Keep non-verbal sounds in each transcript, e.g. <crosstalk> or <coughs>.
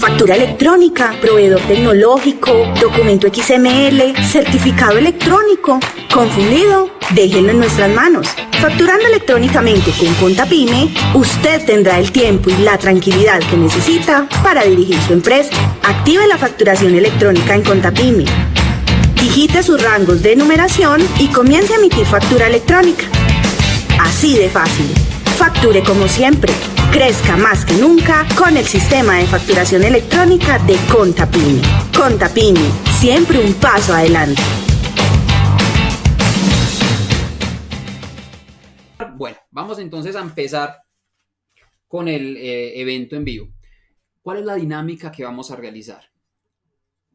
Factura electrónica, proveedor tecnológico, documento XML, certificado electrónico. ¿Confundido? Déjenlo en nuestras manos. Facturando electrónicamente con Contapyme, usted tendrá el tiempo y la tranquilidad que necesita para dirigir su empresa. Active la facturación electrónica en Contapyme. Digite sus rangos de numeración y comience a emitir factura electrónica. Así de fácil. Facture como siempre. Crezca más que nunca con el sistema de facturación electrónica de Contapyme. Contapyme, siempre un paso adelante. Bueno, vamos entonces a empezar con el eh, evento en vivo. ¿Cuál es la dinámica que vamos a realizar?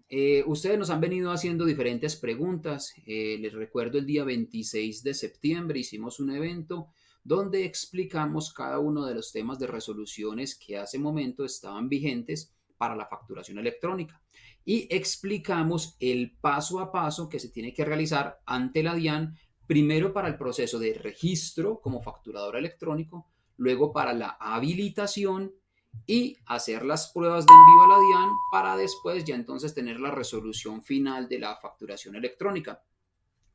Eh, ustedes nos han venido haciendo diferentes preguntas. Eh, les recuerdo el día 26 de septiembre hicimos un evento donde explicamos cada uno de los temas de resoluciones que hace momento estaban vigentes para la facturación electrónica y explicamos el paso a paso que se tiene que realizar ante la DIAN, primero para el proceso de registro como facturador electrónico, luego para la habilitación y hacer las pruebas de envío a la DIAN para después ya entonces tener la resolución final de la facturación electrónica.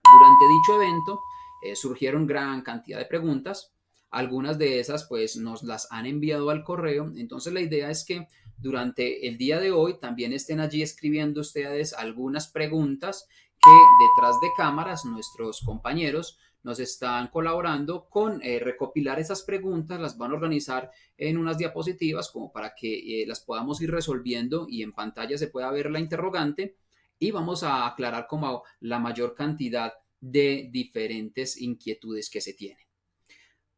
Durante dicho evento eh, surgieron gran cantidad de preguntas, algunas de esas pues nos las han enviado al correo, entonces la idea es que durante el día de hoy también estén allí escribiendo ustedes algunas preguntas que detrás de cámaras nuestros compañeros nos están colaborando con eh, recopilar esas preguntas, las van a organizar en unas diapositivas como para que eh, las podamos ir resolviendo y en pantalla se pueda ver la interrogante. Y vamos a aclarar como la mayor cantidad de diferentes inquietudes que se tienen.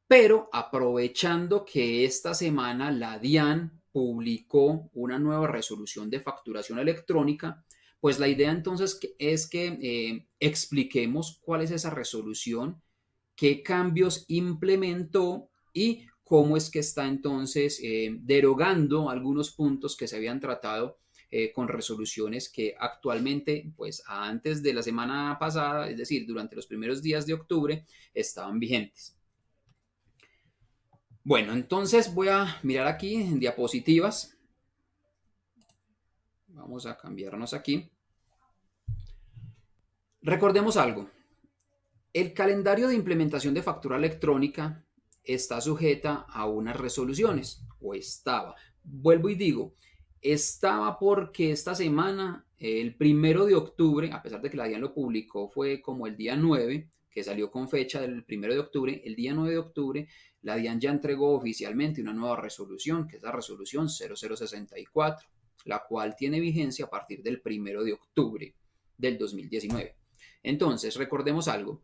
Pero aprovechando que esta semana la DIAN publicó una nueva resolución de facturación electrónica, pues la idea entonces es que eh, expliquemos cuál es esa resolución, qué cambios implementó y cómo es que está entonces eh, derogando algunos puntos que se habían tratado eh, con resoluciones que actualmente, pues antes de la semana pasada, es decir, durante los primeros días de octubre, estaban vigentes. Bueno, entonces voy a mirar aquí en diapositivas. Vamos a cambiarnos aquí. Recordemos algo. El calendario de implementación de factura electrónica está sujeta a unas resoluciones, o estaba. Vuelvo y digo, estaba porque esta semana, el primero de octubre, a pesar de que la DIAN lo publicó, fue como el día 9, que salió con fecha del primero de octubre, el día 9 de octubre, la DIAN ya entregó oficialmente una nueva resolución, que es la resolución 0064, la cual tiene vigencia a partir del primero de octubre del 2019. Entonces, recordemos algo.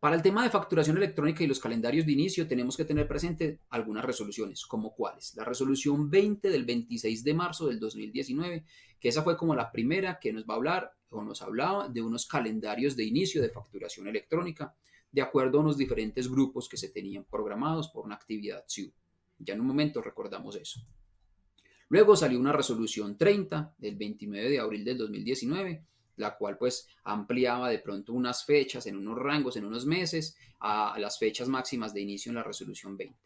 Para el tema de facturación electrónica y los calendarios de inicio tenemos que tener presente algunas resoluciones, como cuáles. La resolución 20 del 26 de marzo del 2019, que esa fue como la primera que nos va a hablar o nos hablaba de unos calendarios de inicio de facturación electrónica, de acuerdo a unos diferentes grupos que se tenían programados por una actividad SIU. Ya en un momento recordamos eso. Luego salió una resolución 30 del 29 de abril del 2019, la cual pues ampliaba de pronto unas fechas en unos rangos, en unos meses, a las fechas máximas de inicio en la resolución 20.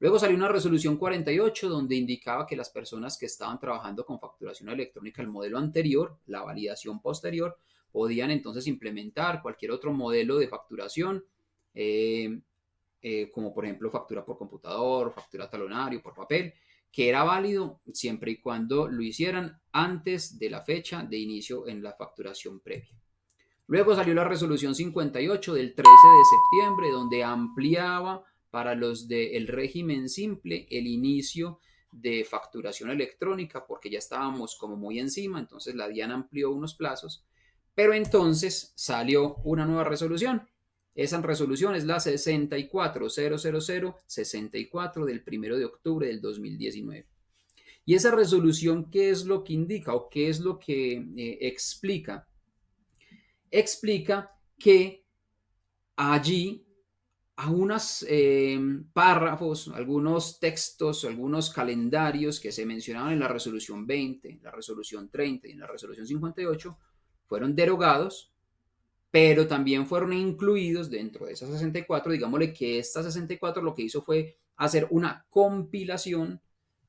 Luego salió una resolución 48 donde indicaba que las personas que estaban trabajando con facturación electrónica, el modelo anterior, la validación posterior, podían entonces implementar cualquier otro modelo de facturación, eh, eh, como por ejemplo factura por computador, factura talonario, por papel, que era válido siempre y cuando lo hicieran antes de la fecha de inicio en la facturación previa. Luego salió la resolución 58 del 13 de septiembre, donde ampliaba para los del régimen simple el inicio de facturación electrónica, porque ya estábamos como muy encima, entonces la DIAN amplió unos plazos, pero entonces salió una nueva resolución esa resolución es la 6400064 del 1 de octubre del 2019. Y esa resolución, ¿qué es lo que indica o qué es lo que eh, explica? Explica que allí algunos eh, párrafos, algunos textos, algunos calendarios que se mencionaban en la resolución 20, la resolución 30 y en la resolución 58 fueron derogados pero también fueron incluidos dentro de esas 64, digámosle que esta 64 lo que hizo fue hacer una compilación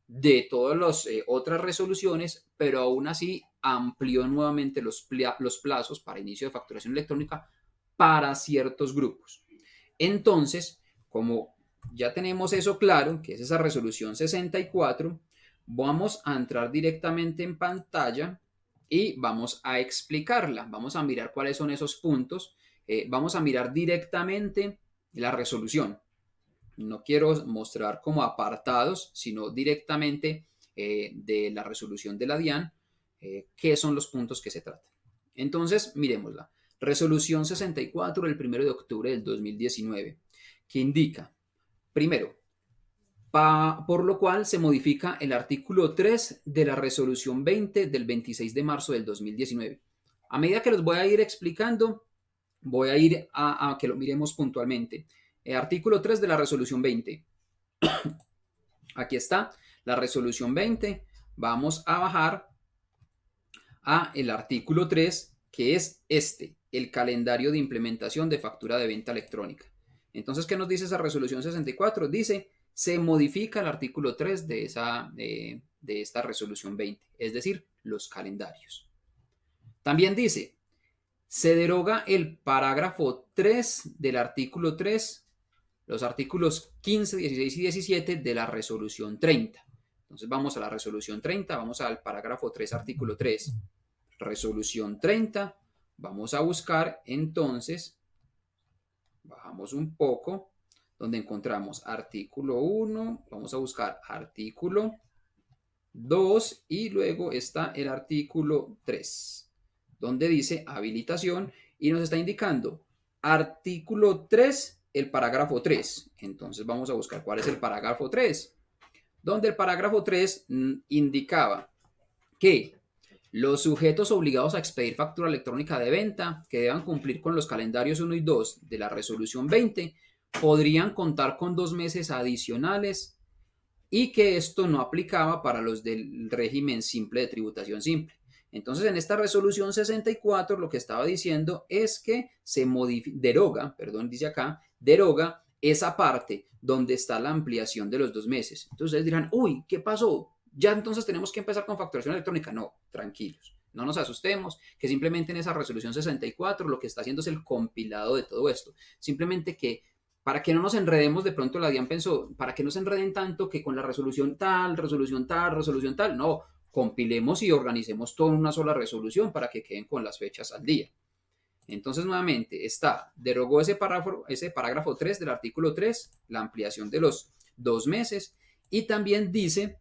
de todas las eh, otras resoluciones, pero aún así amplió nuevamente los, los plazos para inicio de facturación electrónica para ciertos grupos. Entonces, como ya tenemos eso claro, que es esa resolución 64, vamos a entrar directamente en pantalla y vamos a explicarla. Vamos a mirar cuáles son esos puntos. Eh, vamos a mirar directamente la resolución. No quiero mostrar como apartados, sino directamente eh, de la resolución de la DIAN, eh, qué son los puntos que se tratan. Entonces, miremosla. Resolución 64 del 1 de octubre del 2019, que indica, primero, por lo cual se modifica el artículo 3 de la resolución 20 del 26 de marzo del 2019. A medida que los voy a ir explicando, voy a ir a, que lo miremos puntualmente. El artículo 3 de la resolución 20. <coughs> Aquí está la resolución 20. Vamos a bajar a el artículo 3, que es este, el calendario de implementación de factura de venta electrónica. Entonces, ¿qué nos dice esa resolución 64? Dice, se modifica el artículo 3 de, esa, de, de esta resolución 20, es decir, los calendarios. También dice, se deroga el parágrafo 3 del artículo 3, los artículos 15, 16 y 17 de la resolución 30. Entonces vamos a la resolución 30, vamos al parágrafo 3, artículo 3. Resolución 30, vamos a buscar entonces, bajamos un poco, donde encontramos artículo 1, vamos a buscar artículo 2 y luego está el artículo 3 donde dice habilitación y nos está indicando artículo 3, el parágrafo 3. Entonces vamos a buscar cuál es el parágrafo 3, donde el parágrafo 3 mm, indicaba que los sujetos obligados a expedir factura electrónica de venta que deban cumplir con los calendarios 1 y 2 de la resolución 20 podrían contar con dos meses adicionales y que esto no aplicaba para los del régimen simple de tributación simple. Entonces, en esta resolución 64 lo que estaba diciendo es que se deroga, perdón, dice acá, deroga esa parte donde está la ampliación de los dos meses. Entonces dirán, uy, ¿qué pasó? Ya entonces tenemos que empezar con facturación electrónica. No, tranquilos, no nos asustemos, que simplemente en esa resolución 64 lo que está haciendo es el compilado de todo esto. Simplemente que para que no nos enredemos, de pronto la DIAN pensó, para que no se enreden tanto que con la resolución tal, resolución tal, resolución tal, no, compilemos y organicemos todo en una sola resolución para que queden con las fechas al día. Entonces, nuevamente, está, derogó ese parágrafo, ese parágrafo 3 del artículo 3, la ampliación de los dos meses, y también dice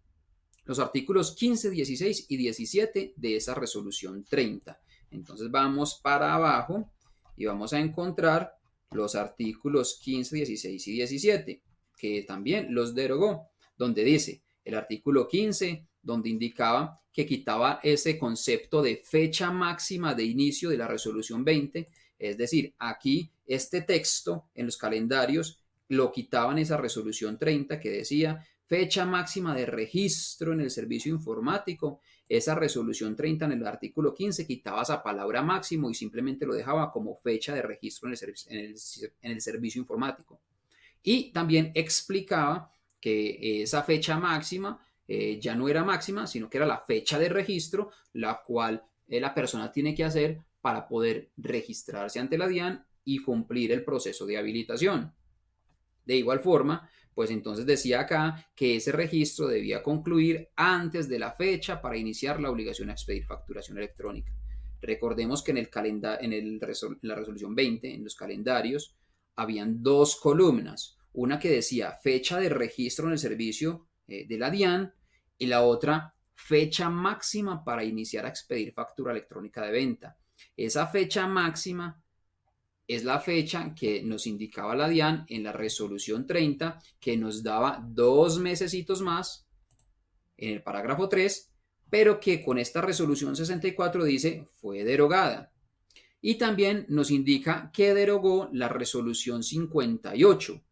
los artículos 15, 16 y 17 de esa resolución 30. Entonces, vamos para abajo y vamos a encontrar los artículos 15, 16 y 17, que también los derogó, donde dice el artículo 15 donde indicaba que quitaba ese concepto de fecha máxima de inicio de la resolución 20, es decir, aquí este texto en los calendarios lo quitaban esa resolución 30 que decía fecha máxima de registro en el servicio informático. Esa resolución 30 en el artículo 15 quitaba esa palabra máximo y simplemente lo dejaba como fecha de registro en el, servicio informático. Y también explicaba que esa fecha máxima eh, ya no era máxima, sino que era la fecha de registro, la cual eh, la persona tiene que hacer para poder registrarse ante la DIAN y cumplir el proceso de habilitación. De igual forma, pues entonces decía acá que ese registro debía concluir antes de la fecha para iniciar la obligación a expedir facturación electrónica. Recordemos que en, el en, el la resolución 20, en los calendarios, habían dos columnas. Una que decía fecha de registro en el servicio eh, de la DIAN y la otra fecha máxima para iniciar a expedir factura electrónica de venta. Esa fecha máxima es la fecha que nos indicaba la DIAN en la resolución 30, que nos daba dos mesecitos más en el parágrafo 3, pero que con esta resolución 64 dice fue derogada. Y también nos indica que derogó la resolución 58.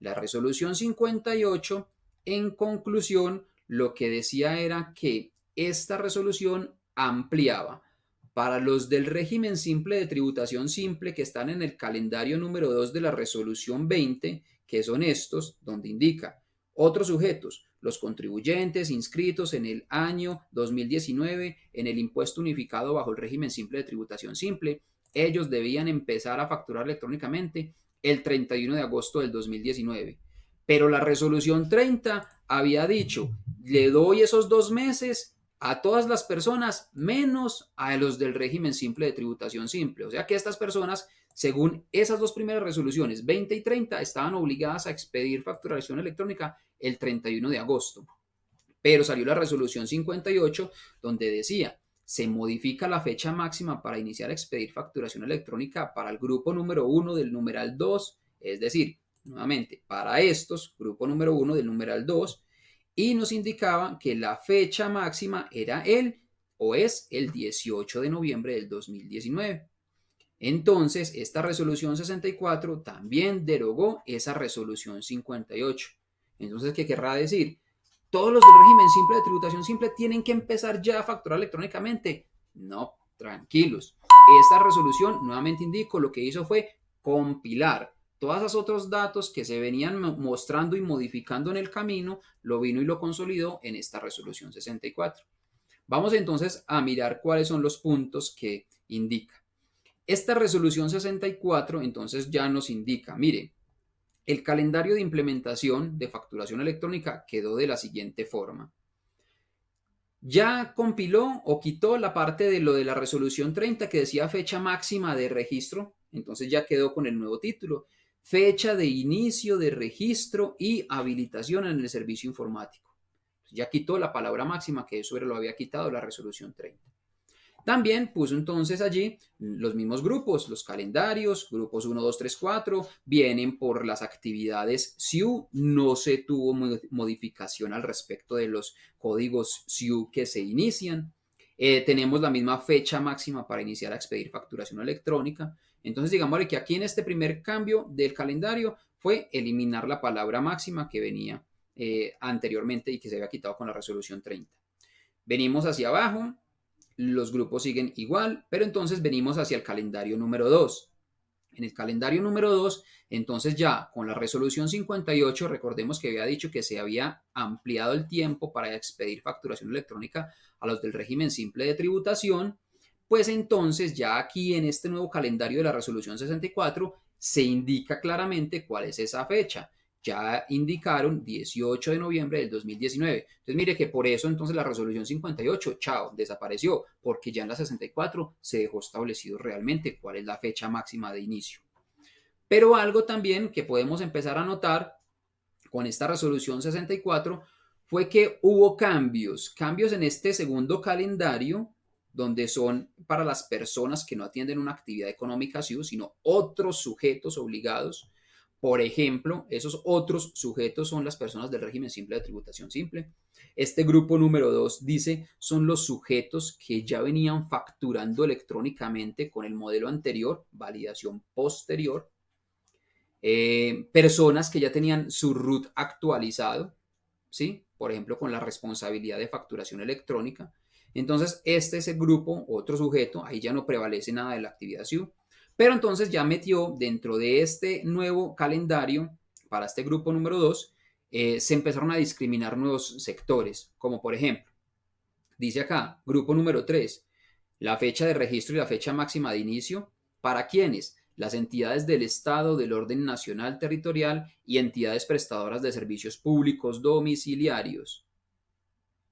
La resolución 58, en conclusión, lo que decía era que esta resolución ampliaba para los del régimen simple de tributación simple que están en el calendario número 2 de la resolución 20, que son estos, donde indica Otros sujetos, los contribuyentes inscritos en el año 2019 en el impuesto unificado bajo el régimen simple de tributación simple, ellos debían empezar a facturar electrónicamente el 31 de agosto del 2019. Pero la resolución 30 había dicho, le doy esos dos meses a todas las personas menos a los del régimen simple de tributación simple. O sea que estas personas, según esas dos primeras resoluciones, 20 y 30, estaban obligadas a expedir facturación electrónica el 31 de agosto. Pero salió la resolución 58 donde decía, se modifica la fecha máxima para iniciar a expedir facturación electrónica para el grupo número 1 del numeral 2, es decir, nuevamente, para estos, grupo número 1 del numeral 2, y nos indicaba que la fecha máxima era el o es el 18 de noviembre del 2019. Entonces, esta resolución 64 también derogó esa resolución 58. Entonces, ¿qué querrá decir? ¿Todos los del régimen simple de tributación simple tienen que empezar ya a facturar electrónicamente? No, tranquilos. Esta resolución, nuevamente indico, lo que hizo fue compilar todos esos otros datos que se venían mostrando y modificando en el camino, lo vino y lo consolidó en esta resolución 64. Vamos entonces a mirar cuáles son los puntos que indica. Esta resolución 64 entonces ya nos indica, mire, el calendario de implementación de facturación electrónica quedó de la siguiente forma. Ya compiló o quitó la parte de lo de la resolución 30 que decía fecha máxima de registro, entonces ya quedó con el nuevo título, fecha de inicio de registro y habilitación en el servicio informático. Ya quitó la palabra máxima que eso lo había quitado la resolución 30. También puso entonces allí los mismos grupos, los calendarios, grupos 1, 2, 3, 4, vienen por las actividades SIU, no se tuvo modificación al respecto de los códigos SIU que se inician. Eh, tenemos la misma fecha máxima para iniciar a expedir facturación electrónica. Entonces, digamos que aquí en este primer cambio del calendario fue eliminar la palabra máxima que venía eh, anteriormente y que se había quitado con la resolución 30. Venimos hacia abajo, los grupos siguen igual, pero entonces venimos hacia el calendario número 2. En el calendario número 2, entonces ya con la resolución 58, recordemos que había dicho que se había ampliado el tiempo para expedir facturación electrónica a los del régimen simple de tributación, pues entonces ya aquí en este nuevo calendario de la resolución 64 se indica claramente cuál es esa fecha ya indicaron 18 de noviembre del 2019. Entonces mire que por eso entonces la resolución 58, chao, desapareció, porque ya en la 64 se dejó establecido realmente cuál es la fecha máxima de inicio. Pero algo también que podemos empezar a notar con esta resolución 64 fue que hubo cambios, cambios en este segundo calendario donde son para las personas que no atienden una actividad económica sino otros sujetos obligados por ejemplo, esos otros sujetos son las personas del régimen simple de tributación simple. Este grupo número 2 dice son los sujetos que ya venían facturando electrónicamente con el modelo anterior, validación posterior. Eh, personas que ya tenían su RUT actualizado, ¿sí? Por ejemplo, con la responsabilidad de facturación electrónica. Entonces, este es el grupo, otro sujeto, ahí ya no prevalece nada de la actividad SIU. Pero entonces ya metió dentro de este nuevo calendario, para este grupo número 2, eh, se empezaron a discriminar nuevos sectores, como por ejemplo, dice acá, grupo número 3, la fecha de registro y la fecha máxima de inicio, ¿para quiénes? Las entidades del Estado, del orden nacional territorial y entidades prestadoras de servicios públicos domiciliarios.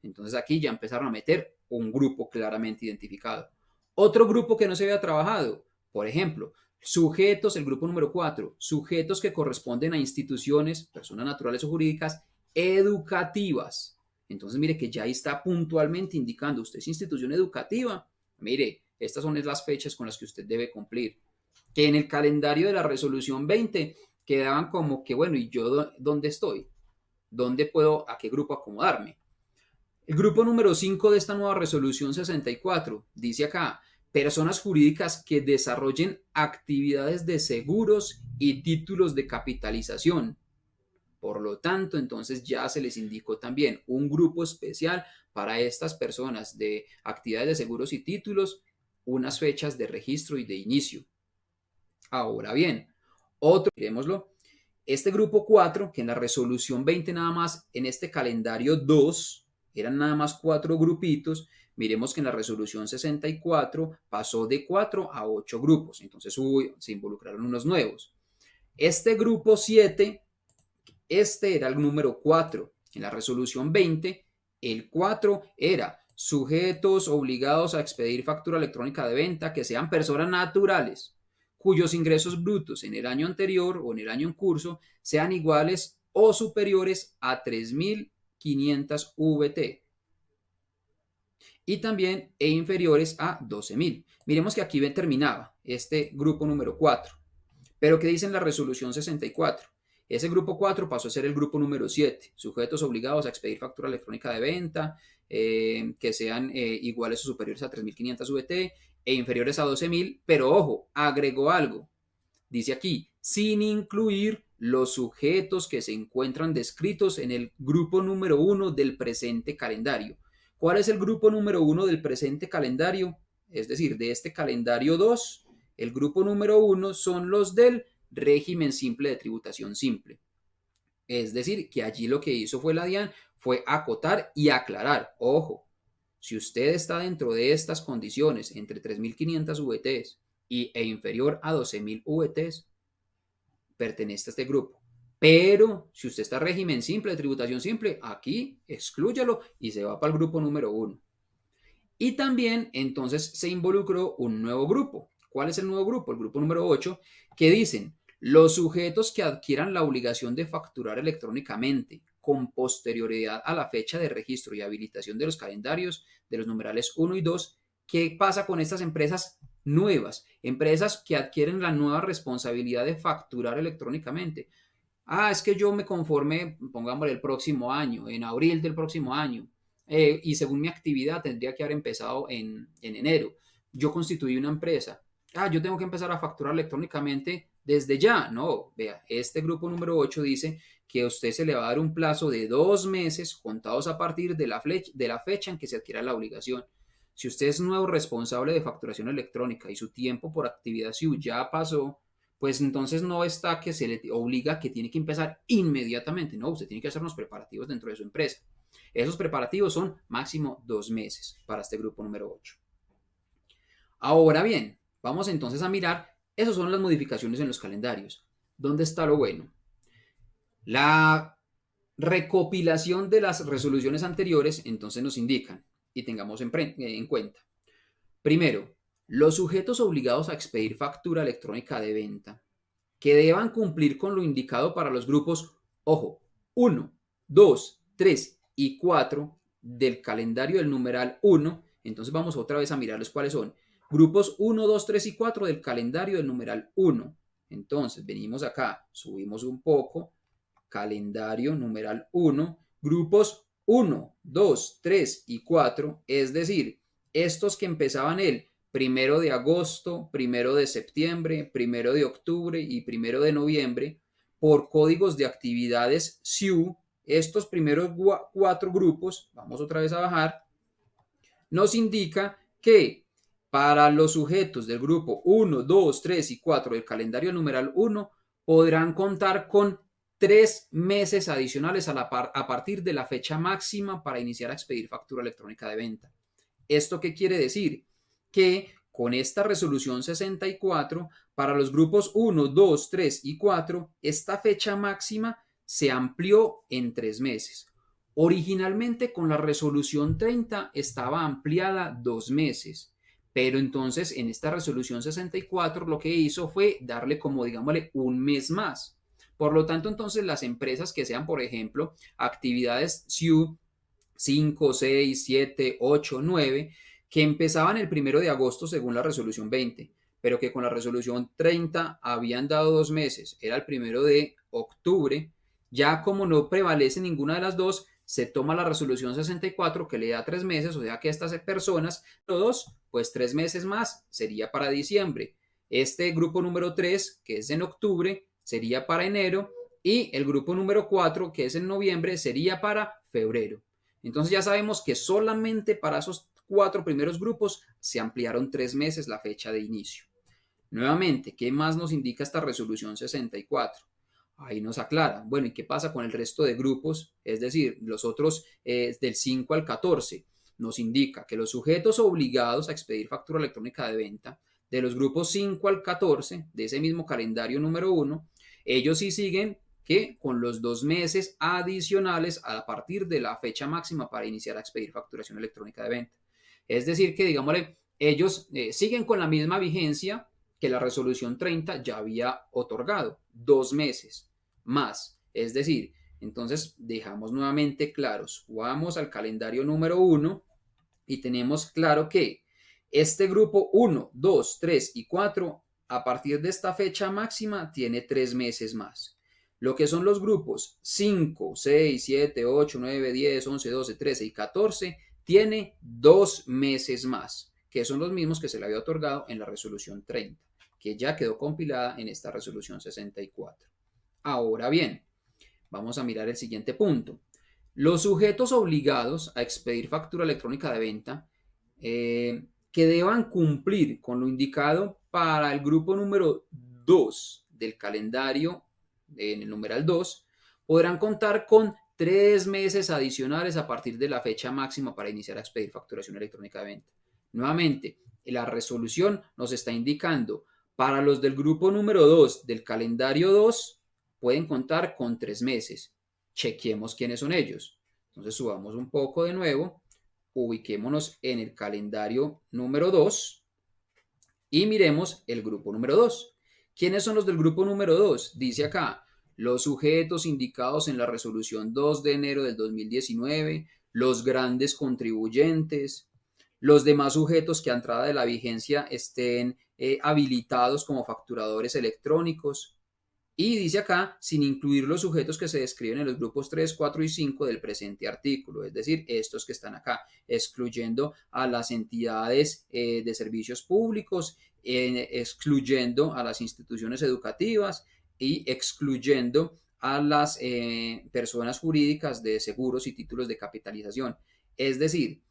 Entonces aquí ya empezaron a meter un grupo claramente identificado. Otro grupo que no se había trabajado, por ejemplo, sujetos, el grupo número 4, sujetos que corresponden a instituciones, personas naturales o jurídicas, educativas. Entonces, mire que ya ahí está puntualmente indicando, usted es institución educativa, mire, estas son las fechas con las que usted debe cumplir. Que en el calendario de la resolución 20 quedaban como que, bueno, ¿y yo dónde estoy? ¿Dónde puedo, a qué grupo acomodarme? El grupo número 5 de esta nueva resolución 64 dice acá, personas jurídicas que desarrollen actividades de seguros y títulos de capitalización. Por lo tanto, entonces ya se les indicó también un grupo especial para estas personas de actividades de seguros y títulos, unas fechas de registro y de inicio. Ahora bien, otro, miremoslo, este grupo 4, que en la resolución 20 nada más, en este calendario 2, eran nada más cuatro grupitos, miremos que en la resolución 64 pasó de 4 a 8 grupos, entonces hubo, se involucraron unos nuevos. Este grupo 7, este era el número 4. En la resolución 20, el 4 era sujetos obligados a expedir factura electrónica de venta que sean personas naturales cuyos ingresos brutos en el año anterior o en el año en curso sean iguales o superiores a 3.500 VT y también e inferiores a 12.000. Miremos que aquí terminaba este grupo número 4. Pero ¿qué dice en la resolución 64? Ese grupo 4 pasó a ser el grupo número 7, sujetos obligados a expedir factura electrónica de venta eh, que sean eh, iguales o superiores a 3.500 VT e inferiores a 12.000, pero ojo, agregó algo. Dice aquí, sin incluir los sujetos que se encuentran descritos en el grupo número 1 del presente calendario. ¿Cuál es el grupo número 1 del presente calendario? Es decir, de este calendario 2, el grupo número 1 son los del régimen simple de tributación simple. Es decir, que allí lo que hizo fue la DIAN fue acotar y aclarar. Ojo, si usted está dentro de estas condiciones, entre 3.500 VTs y, e inferior a 12.000 VTs, pertenece a este grupo. Pero si usted está en régimen simple, de tributación simple, aquí exclúyalo y se va para el grupo número uno. Y también entonces se involucró un nuevo grupo. ¿Cuál es el nuevo grupo? El grupo número 8, que dicen los sujetos que adquieran la obligación de facturar electrónicamente con posterioridad a la fecha de registro y habilitación de los calendarios de los numerales 1 y 2. ¿Qué pasa con estas empresas nuevas? Empresas que adquieren la nueva responsabilidad de facturar electrónicamente. Ah, es que yo me conformé, pongámosle el próximo año, en abril del próximo año, eh, y según mi actividad tendría que haber empezado en, en enero. Yo constituí una empresa. Ah, yo tengo que empezar a facturar electrónicamente desde ya. No, vea, este grupo número 8 dice que a usted se le va a dar un plazo de dos meses contados a partir de la, de la fecha en que se adquiera la obligación. Si usted es nuevo responsable de facturación electrónica y su tiempo por actividad SIU ya pasó, pues entonces no está que se le obliga que tiene que empezar inmediatamente. No, usted tiene que hacer unos preparativos dentro de su empresa. Esos preparativos son máximo dos meses para este grupo número 8. Ahora bien, vamos entonces a mirar, esas son las modificaciones en los calendarios. ¿Dónde está lo bueno? La recopilación de las resoluciones anteriores entonces nos indican y tengamos en, en cuenta. Primero, los sujetos obligados a expedir factura electrónica de venta que deban cumplir con lo indicado para los grupos, ojo, 1, 2, 3 y 4 del calendario del numeral 1. Entonces vamos otra vez a mirarles cuáles son. Grupos 1, 2, 3 y 4 del calendario del numeral 1. Entonces venimos acá, subimos un poco, calendario numeral 1, grupos 1, 2, 3 y 4, es decir, estos que empezaban el primero de agosto, primero de septiembre, primero de octubre y primero de noviembre, por códigos de actividades SIU, estos primeros cuatro grupos, vamos otra vez a bajar, nos indica que para los sujetos del grupo 1, 2, 3 y 4 del calendario numeral 1 podrán contar con tres meses adicionales a, partir de la fecha máxima para iniciar a expedir factura electrónica de venta. ¿Esto qué quiere decir? Que con esta resolución 64, para los grupos 1, 2, 3 y 4, esta fecha máxima se amplió en tres meses. Originalmente con la resolución 30 estaba ampliada dos meses, pero entonces en esta resolución 64 lo que hizo fue darle como digámosle un mes más. Por lo tanto, entonces las empresas que sean, por ejemplo, actividades SIU 5, 6, 7, 8, 9, que empezaban el primero de agosto según la resolución 20, pero que con la resolución 30 habían dado dos meses, era el primero de octubre, ya como no prevalece ninguna de las dos, se toma la resolución 64 que le da tres meses, o sea que estas personas, todos, pues tres meses más, sería para diciembre. Este grupo número 3, que es en octubre, sería para enero y el grupo número 4, que es en noviembre, sería para febrero. Entonces ya sabemos que solamente para esos cuatro primeros grupos se ampliaron tres meses la fecha de inicio. Nuevamente, ¿qué más nos indica esta resolución 64? Ahí nos aclara. Bueno, ¿y qué pasa con el resto de grupos? Es decir, los otros eh, del 5 al 14 nos indica que los sujetos obligados a expedir factura electrónica de venta de los grupos 5 al 14 de ese mismo calendario número 1, ellos sí siguen que con los dos meses adicionales a partir de la fecha máxima para iniciar a expedir facturación electrónica de venta. Es decir, que digámosle, ellos eh, siguen con la misma vigencia que la resolución 30 ya había otorgado, dos meses más. Es decir, entonces dejamos nuevamente claros, vamos al calendario número 1 y tenemos claro que este grupo 1, 2, 3 y 4, a partir de esta fecha máxima, tiene tres meses más. Lo que son los grupos 5, 6, 7, 8, 9, 10, 11, 12, 13 y 14, tiene dos meses más, que son los mismos que se le había otorgado en la resolución 30, que ya quedó compilada en esta resolución 64. Ahora bien, vamos a mirar el siguiente punto. Los sujetos obligados a expedir factura electrónica de venta eh, que deban cumplir con lo indicado para el grupo número 2 del calendario, en el numeral 2, podrán contar con tres meses adicionales a partir de la fecha máxima para iniciar a expedir facturación electrónica de venta. Nuevamente, la resolución nos está indicando para los del grupo número 2 del calendario 2 pueden contar con tres meses. Chequemos quiénes son ellos. Entonces subamos un poco de nuevo ubiquémonos en el calendario número 2 y miremos el grupo número 2. ¿Quiénes son los del grupo número 2? Dice acá, los sujetos indicados en la resolución 2 de enero del 2019, los grandes contribuyentes, los demás sujetos que a entrada de la vigencia estén eh, habilitados como facturadores electrónicos, y dice acá, sin incluir los sujetos que se describen en los grupos 3, 4 y 5 del presente artículo, es decir, estos que están acá, excluyendo a las entidades eh, de servicios públicos, excluyendo a las instituciones educativas y excluyendo a las eh, personas jurídicas de seguros y títulos de capitalización. Es decir,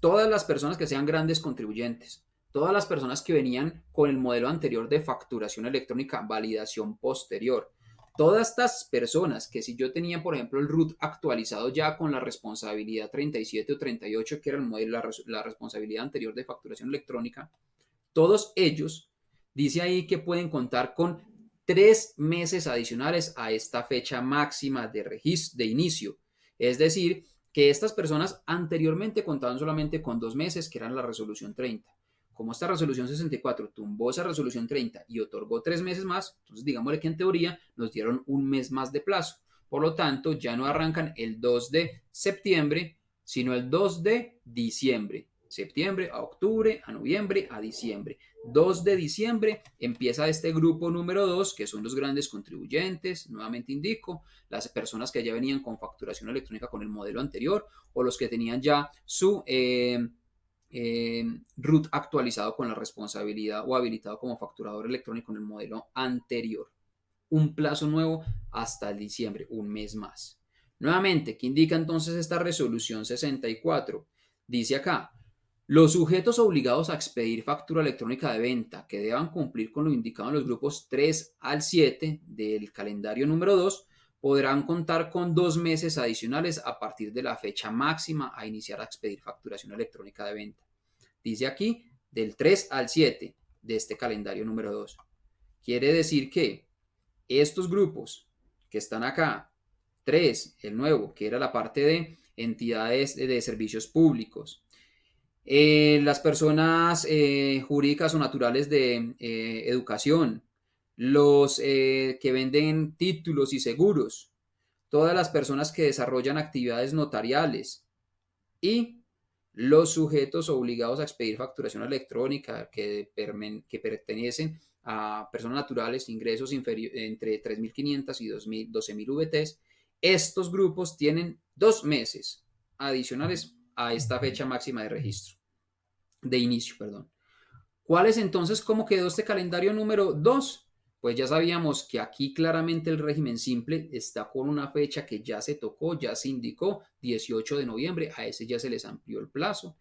todas las personas que sean grandes contribuyentes, todas las personas que venían con el modelo anterior de facturación electrónica, validación posterior. Todas estas personas que si yo tenía, por ejemplo, el RUT actualizado ya con la responsabilidad 37 o 38, que era el modelo, la, la responsabilidad anterior de facturación electrónica, todos ellos, dice ahí que pueden contar con tres meses adicionales a esta fecha máxima de registro, de inicio. Es decir, que estas personas anteriormente contaban solamente con dos meses, que eran la resolución 30 como esta resolución 64 tumbó esa resolución 30 y otorgó tres meses más, entonces digámosle que en teoría nos dieron un mes más de plazo. Por lo tanto, ya no arrancan el 2 de septiembre, sino el 2 de diciembre. Septiembre a octubre, a noviembre, a diciembre. 2 de diciembre empieza este grupo número 2, que son los grandes contribuyentes, nuevamente indico, las personas que ya venían con facturación electrónica con el modelo anterior o los que tenían ya su... Eh, eh, actualizado con la responsabilidad o habilitado como facturador electrónico en el modelo anterior. Un plazo nuevo hasta el diciembre, un mes más. Nuevamente, ¿qué indica entonces esta resolución 64? Dice acá, los sujetos obligados a expedir factura electrónica de venta que deban cumplir con lo indicado en los grupos 3 al 7 del calendario número 2 podrán contar con dos meses adicionales a partir de la fecha máxima a iniciar a expedir facturación electrónica de venta. Dice aquí del 3 al 7 de este calendario número 2. Quiere decir que estos grupos que están acá, 3, el nuevo, que era la parte de entidades de, servicios públicos, eh, las personas eh, jurídicas o naturales de eh, educación, los eh, que venden títulos y seguros, todas las personas que desarrollan actividades notariales y los sujetos obligados a expedir facturación electrónica que, pertenecen a personas naturales, ingresos entre 3.500 y 12.000 VTs, estos grupos tienen dos meses adicionales a esta fecha máxima de registro, de inicio, perdón. ¿Cuál es entonces cómo quedó este calendario número 2? Pues ya sabíamos que aquí claramente el régimen simple está con una fecha que ya se tocó, ya se indicó, 18 de noviembre, a ese ya se les amplió el plazo.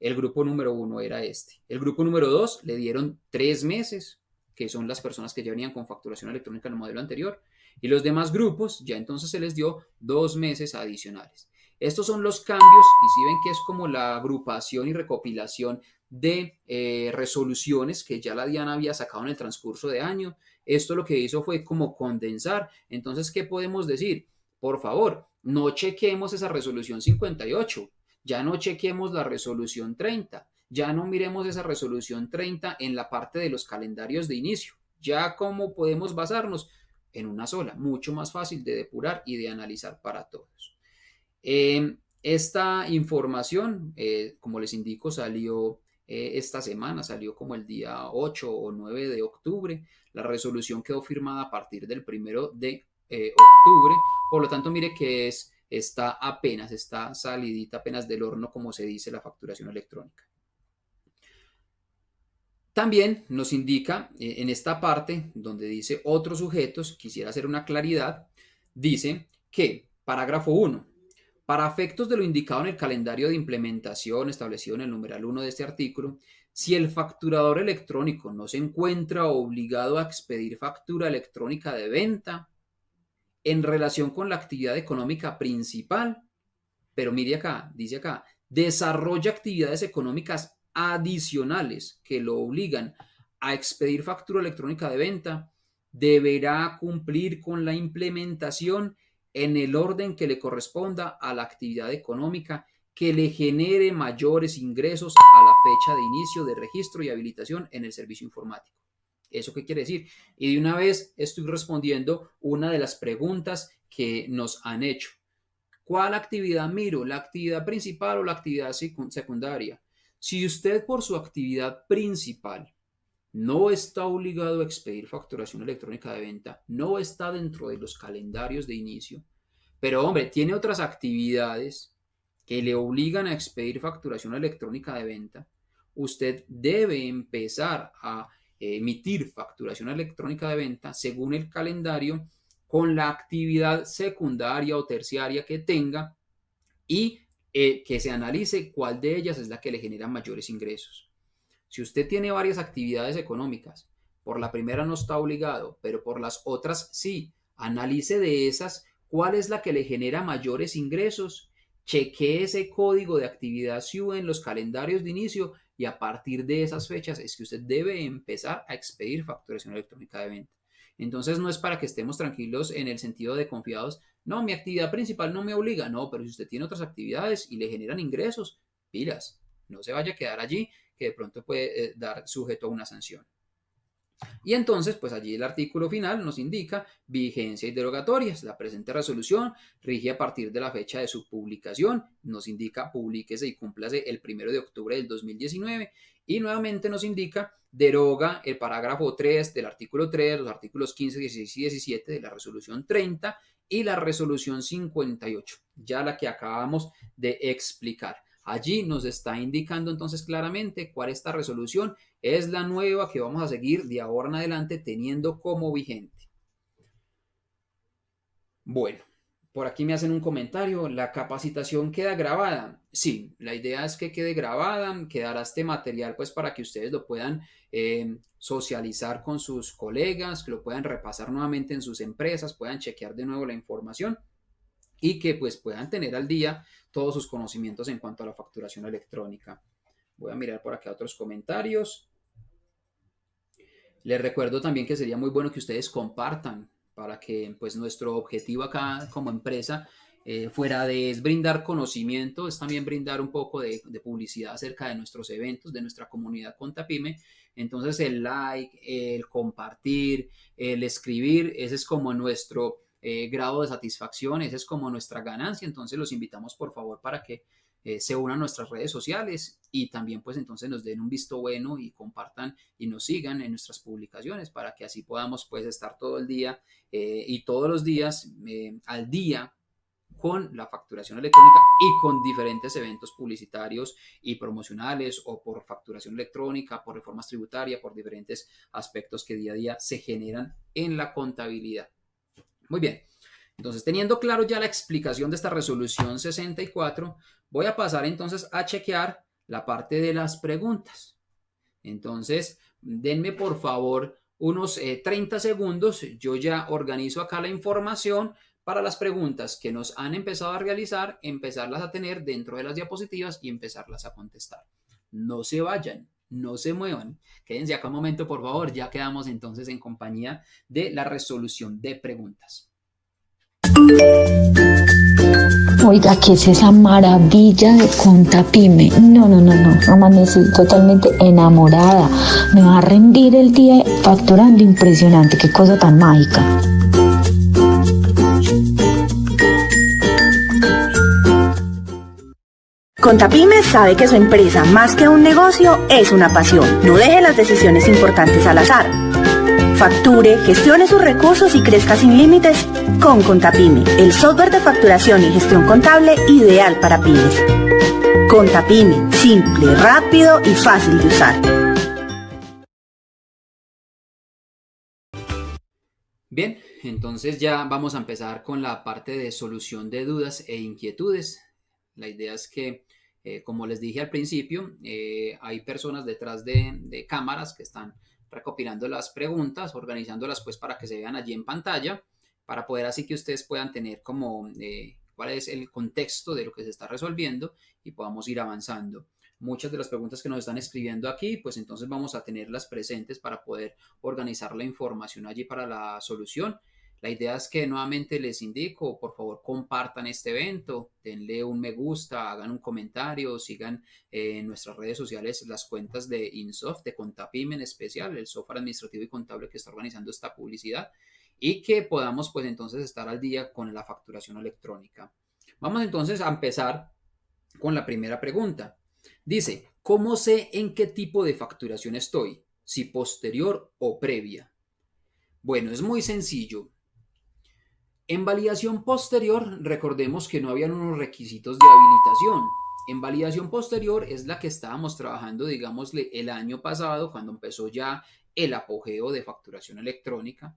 El grupo número uno era este. El grupo número dos le dieron tres meses, que son las personas que ya venían con facturación electrónica en el modelo anterior. Y los demás grupos ya entonces se les dio dos meses adicionales. Estos son los cambios y si ven que es como la agrupación y recopilación de eh, resoluciones que ya la Diana había sacado en el transcurso de año. Esto lo que hizo fue como condensar. Entonces, ¿qué podemos decir? Por favor, no chequemos esa resolución 58, ya no chequemos la resolución 30, ya no miremos esa resolución 30 en la parte de los calendarios de inicio. Ya cómo podemos basarnos en una sola, mucho más fácil de depurar y de analizar para todos. Em, esta información, eh, como les indico, salió eh, esta semana, salió como el día 8 o 9 de octubre. La resolución quedó firmada a partir del primero de eh, octubre. Por lo tanto, mire que es, está apenas, está salidita apenas del horno, como se dice la facturación electrónica. También nos indica en esta parte donde dice otros sujetos, quisiera hacer una claridad, dice que parágrafo 1, para efectos de lo indicado en el calendario de implementación establecido en el numeral 1 de este artículo, si el facturador electrónico no se encuentra obligado a expedir factura electrónica de venta en relación con la actividad económica principal, pero mire acá, dice acá, desarrolla actividades económicas adicionales que lo obligan a expedir factura electrónica de venta, deberá cumplir con la implementación en el orden que le corresponda a la actividad económica que le genere mayores ingresos a la fecha de inicio de registro y habilitación en el servicio informático. ¿Eso qué quiere decir? Y de una vez estoy respondiendo una de las preguntas que nos han hecho. ¿Cuál actividad miro? ¿La actividad principal o la actividad secundaria? Si usted por su actividad principal no está obligado a expedir facturación electrónica de venta, no está dentro de los calendarios de inicio, pero hombre, tiene otras actividades que le obligan a expedir facturación electrónica de venta, usted debe empezar a emitir facturación electrónica de venta según el calendario con la actividad secundaria o terciaria que tenga y eh, que se analice cuál de ellas es la que le genera mayores ingresos. Si usted tiene varias actividades económicas, por la primera no está obligado, pero por las otras sí, analice de esas cuál es la que le genera mayores ingresos, chequee ese código de actividad SIU en los calendarios de inicio y a partir de esas fechas es que usted debe empezar a expedir facturación electrónica de venta. Entonces no es para que estemos tranquilos en el sentido de confiados, no, mi actividad principal no me obliga, no, pero si usted tiene otras actividades y le generan ingresos, pilas, no se vaya a quedar allí que de pronto puede eh, dar sujeto a una sanción. Y entonces, pues allí el artículo final nos indica vigencia y derogatorias. La presente resolución rige a partir de la fecha de su publicación. Nos indica publíquese y cúmplase el primero de octubre del 2019. Y nuevamente nos indica deroga el parágrafo 3 del artículo 3, los artículos 15, 16 y 17 de la resolución 30 y la resolución 58, ya la que acabamos de explicar. Allí nos está indicando entonces claramente cuál esta resolución es la nueva que vamos a seguir de ahora en adelante teniendo como vigente. Bueno, por aquí me hacen un comentario, ¿la capacitación queda grabada? Sí, la idea es que quede grabada, quedará este material pues para que ustedes lo puedan eh, socializar con sus colegas, que lo puedan repasar nuevamente en sus empresas, puedan chequear de nuevo la información y que pues puedan tener al día todos sus conocimientos en cuanto a la facturación electrónica. Voy a mirar por acá otros comentarios. Les recuerdo también que sería muy bueno que ustedes compartan para que pues nuestro objetivo acá como empresa eh, fuera de brindar conocimiento, es también brindar un poco de, publicidad acerca de nuestros eventos, de nuestra comunidad Contapime. Entonces el like, el compartir, el escribir, ese es como nuestro eh, grado de satisfacción, esa es como nuestra ganancia, entonces los invitamos por favor para que eh, se unan a nuestras redes sociales y también pues entonces nos den un visto bueno y compartan y nos sigan en nuestras publicaciones para que así podamos pues estar todo el día eh, y todos los días al día con la facturación electrónica y con diferentes eventos publicitarios y promocionales o por facturación electrónica, por reformas tributarias, por diferentes aspectos que día a día se generan en la contabilidad. Muy bien. Entonces, teniendo claro ya la explicación de esta resolución 64, voy a pasar entonces a chequear la parte de las preguntas. Entonces, denme por favor unos 30 eh, segundos, yo ya organizo acá la información para las preguntas que nos han empezado a realizar, empezarlas a tener dentro de las diapositivas y empezarlas a contestar. No se vayan, no se muevan. Quédense acá un momento, por favor. Ya quedamos entonces en compañía de la resolución de preguntas. Oiga, ¿qué es esa maravilla de Contapime? No, no, no, no. Amanecí totalmente enamorada. Me va a rendir el día facturando impresionante. Qué cosa tan mágica. Contapyme sabe que su empresa, más que un negocio, es una pasión. No deje las decisiones importantes al azar. Facture, gestione sus recursos y crezca sin límites con Contapyme, el software de facturación y gestión contable ideal para pymes. Contapyme, simple, rápido y fácil de usar. Bien, entonces ya vamos a empezar con la parte de solución de dudas e inquietudes. La idea es que eh, como les dije al principio, eh, hay personas detrás de, cámaras que están recopilando las preguntas, organizándolas pues para que se vean allí en pantalla, para poder así que ustedes puedan tener como eh, cuál es el contexto de lo que se está resolviendo y podamos ir avanzando. Muchas de las preguntas que nos están escribiendo aquí, pues entonces vamos a tenerlas presentes para poder organizar la información allí para la solución la idea es que nuevamente les indico, por favor, compartan este evento, denle un me gusta, hagan un comentario, sigan eh, en nuestras redes sociales las cuentas de Insoft, de Contapim en especial, el software administrativo y contable que está organizando esta publicidad y que podamos pues entonces estar al día con la facturación electrónica. Vamos entonces a empezar con la primera pregunta. Dice, ¿cómo sé en qué tipo de facturación estoy? Si posterior o previa. Bueno, es muy sencillo. En validación posterior, recordemos que no habían unos requisitos de habilitación. En validación posterior es la que estábamos trabajando, digámosle, el año pasado, cuando empezó ya el apogeo de facturación electrónica.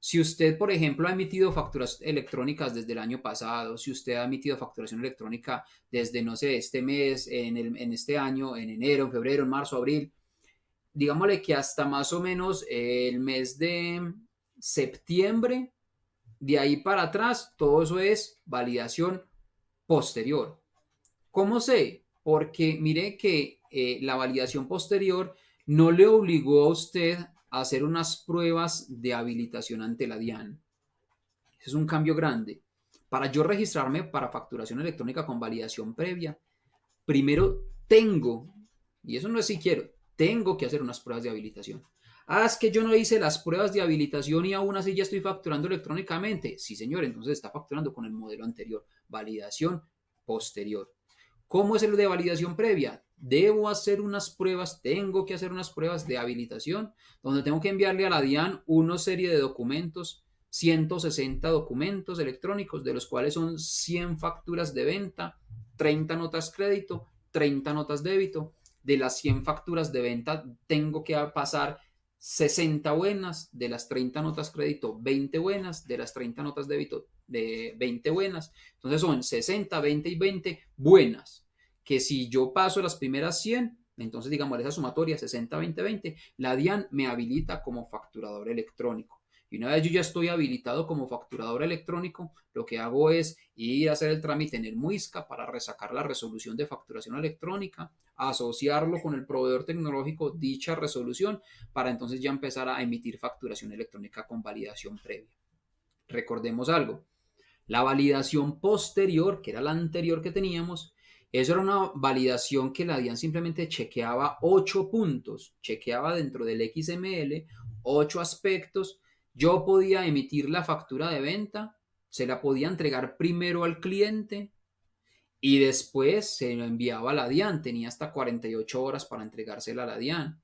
Si usted, por ejemplo, ha emitido facturas electrónicas desde el año pasado, si usted ha emitido facturación electrónica desde, no sé, este mes, en, en este año, en enero, en febrero, en marzo, abril, digámosle que hasta más o menos el mes de septiembre de ahí para atrás, todo eso es validación posterior. ¿Cómo sé? Porque mire que eh, la validación posterior no le obligó a usted a hacer unas pruebas de habilitación ante la DIAN. es un cambio grande. Para yo registrarme para facturación electrónica con validación previa, primero tengo, y eso no es si quiero, tengo que hacer unas pruebas de habilitación. Ah, es que yo no hice las pruebas de habilitación y aún así ya estoy facturando electrónicamente. Sí, señor, entonces está facturando con el modelo anterior. Validación posterior. ¿Cómo es el de validación previa? Debo hacer unas pruebas, tengo que hacer unas pruebas de habilitación, donde tengo que enviarle a la DIAN una serie de documentos, 160 documentos electrónicos, de los cuales son 100 facturas de venta, 30 notas crédito, 30 notas débito. De las 100 facturas de venta tengo que pasar 60 buenas, de las 30 notas crédito, 20 buenas, de las 30 notas débito, de 20 buenas. Entonces son 60, 20 y 20 buenas, que si yo paso las primeras 100, entonces digamos esa sumatoria 60, 20, 20, la DIAN me habilita como facturador electrónico. Y una vez yo ya estoy habilitado como facturador electrónico, lo que hago es ir a hacer el trámite en el MUISCA para resacar la resolución de facturación electrónica, asociarlo con el proveedor tecnológico dicha resolución para entonces ya empezar a emitir facturación electrónica con validación previa. Recordemos algo, la validación posterior, que era la anterior que teníamos, eso era una validación que la DIAN simplemente chequeaba ocho puntos, chequeaba dentro del XML ocho aspectos yo podía emitir la factura de venta, se la podía entregar primero al cliente y después se lo enviaba a la DIAN. Tenía hasta 48 horas para entregársela a la DIAN.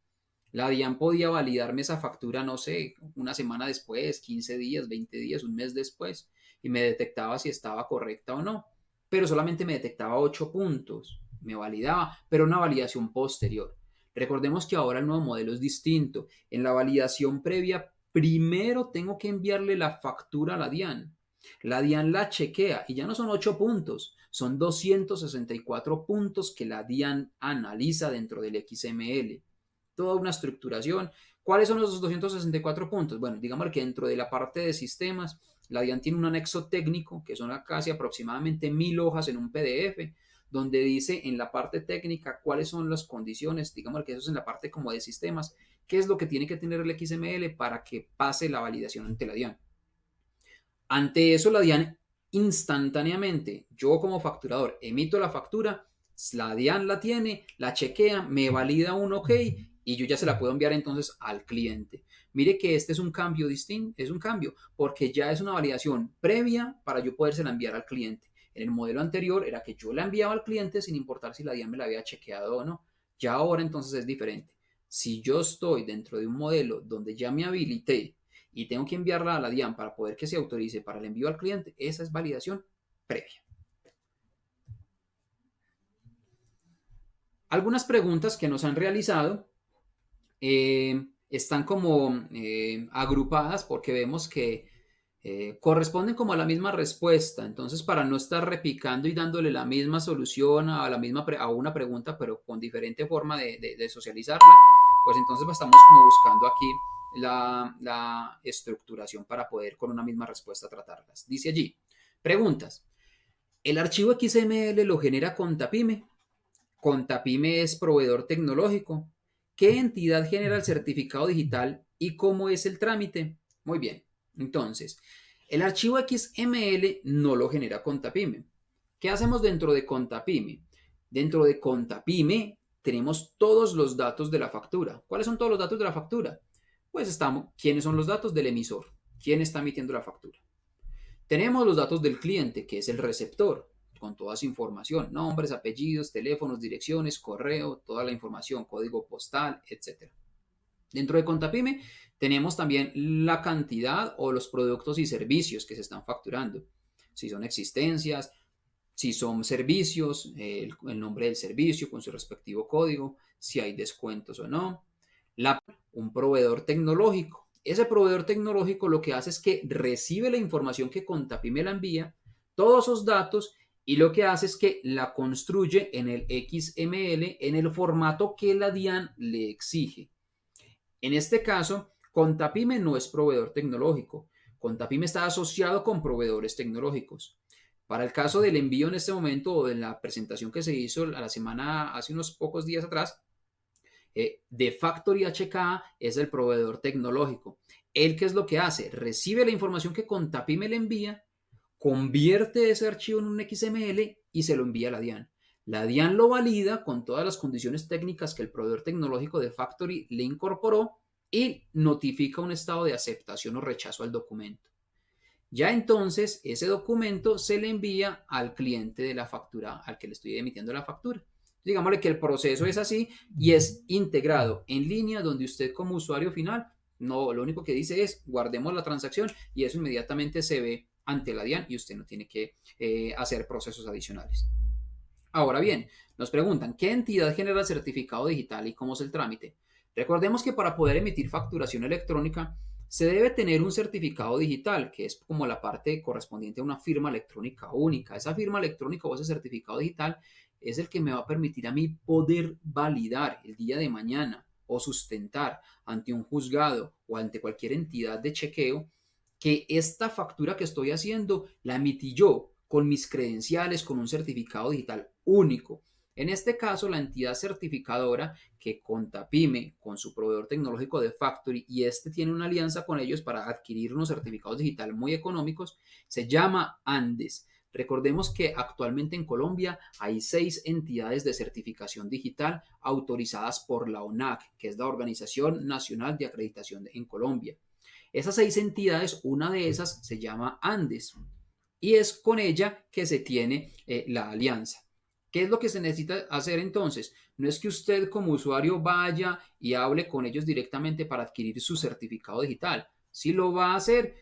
La DIAN podía validarme esa factura, no sé, una semana después, 15 días, 20 días, un mes después, y me detectaba si estaba correcta o no. Pero solamente me detectaba 8 puntos, me validaba, pero una validación posterior. Recordemos que ahora el nuevo modelo es distinto. En la validación previa primero tengo que enviarle la factura a la DIAN. La DIAN la chequea y ya no son 8 puntos, son 264 puntos que la DIAN analiza dentro del XML. Toda una estructuración ¿Cuáles son los 264 puntos? Bueno, digamos que dentro de la parte de sistemas, la DIAN tiene un anexo técnico, que son casi aproximadamente mil hojas en un PDF, donde dice en la parte técnica cuáles son las condiciones, digamos que eso es en la parte como de sistemas, qué es lo que tiene que tener el XML para que pase la validación ante la DIAN. Ante eso, la DIAN instantáneamente, yo como facturador emito la factura, la DIAN la tiene, la chequea, me valida un OK y yo ya se la puedo enviar entonces al cliente. Mire que este es un cambio distinto, es un cambio, porque ya es una validación previa para yo podérsela enviar al cliente. En el modelo anterior era que yo la enviaba al cliente sin importar si la DIAN me la había chequeado o no. Ya ahora entonces es diferente. Si yo estoy dentro de un modelo donde ya me habilité y tengo que enviarla a la DIAN para poder que se autorice para el envío al cliente, esa es validación previa. Algunas preguntas que nos han realizado eh, están como eh, agrupadas porque vemos que eh, corresponden como a la misma respuesta. Entonces, para no estar repicando y dándole la misma solución a, la misma a una pregunta, pero con diferente forma de, socializarla, pues entonces estamos como buscando aquí la, estructuración para poder con una misma respuesta tratarlas. Dice allí, preguntas. ¿El archivo XML lo genera Contapime? Contapime es proveedor tecnológico. ¿Qué entidad genera el certificado digital y cómo es el trámite? Muy bien. Entonces, el archivo XML no lo genera Contapime. ¿Qué hacemos dentro de Contapime? Dentro de Contapime tenemos todos los datos de la factura. ¿Cuáles son todos los datos de la factura? Pues estamos, ¿quiénes son los datos del emisor? ¿Quién está emitiendo la factura? Tenemos los datos del cliente, que es el receptor, con toda su información, nombres, apellidos, teléfonos, direcciones, correo, toda la información, código postal, etc. Dentro de Contapime tenemos también la cantidad o los productos y servicios que se están facturando. Si son existencias, si son servicios, el, nombre del servicio con su respectivo código, si hay descuentos o no. La, un proveedor tecnológico. Ese proveedor tecnológico lo que hace es que recibe la información que Contapime la envía, todos esos datos, y lo que hace es que la construye en el XML en el formato que la DIAN le exige. En este caso, Contapime no es proveedor tecnológico. Contapime está asociado con proveedores tecnológicos. Para el caso del envío en este momento o de la presentación que se hizo a la semana, hace unos pocos días atrás, eh, de Factory HK es el proveedor tecnológico. Él, ¿qué es lo que hace? Recibe la información que Contapime le envía, convierte ese archivo en un XML y se lo envía a la DIAN. La DIAN lo valida con todas las condiciones técnicas que el proveedor tecnológico de Factory le incorporó y notifica un estado de aceptación o rechazo al documento. Ya entonces ese documento se le envía al cliente de la factura, al que le estoy emitiendo la factura. Digámosle que el proceso es así y es integrado en línea donde usted como usuario final, no, lo único que dice es guardemos la transacción y eso inmediatamente se ve ante la DIAN y usted no tiene que eh, hacer procesos adicionales. Ahora bien, nos preguntan, ¿qué entidad genera el certificado digital y cómo es el trámite? Recordemos que para poder emitir facturación electrónica se debe tener un certificado digital, que es como la parte correspondiente a una firma electrónica única. Esa firma electrónica o ese certificado digital es el que me va a permitir a mí poder validar el día de mañana o sustentar ante un juzgado o ante cualquier entidad de chequeo que esta factura que estoy haciendo la emití yo con mis credenciales, con un certificado digital único en este caso, la entidad certificadora que Contapime con su proveedor tecnológico de Factory y este tiene una alianza con ellos para adquirir unos certificados digitales muy económicos, se llama Andes. Recordemos que actualmente en Colombia hay seis entidades de certificación digital autorizadas por la ONAC, que es la Organización Nacional de Acreditación en Colombia. Esas seis entidades, una de esas se llama Andes y es con ella que se tiene eh, la alianza. ¿Qué es lo que se necesita hacer entonces? No es que usted como usuario vaya y hable con ellos directamente para adquirir su certificado digital. Si lo va a hacer,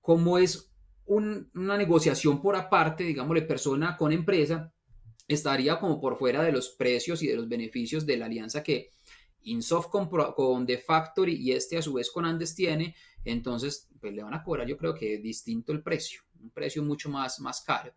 como es una negociación por aparte, digámosle persona con empresa, estaría como por fuera de los precios y de los beneficios de la alianza que Insoft con, con The Factory y este a su vez con Andes tiene, entonces pues le van a cobrar yo creo que distinto el precio, un precio mucho más, más caro.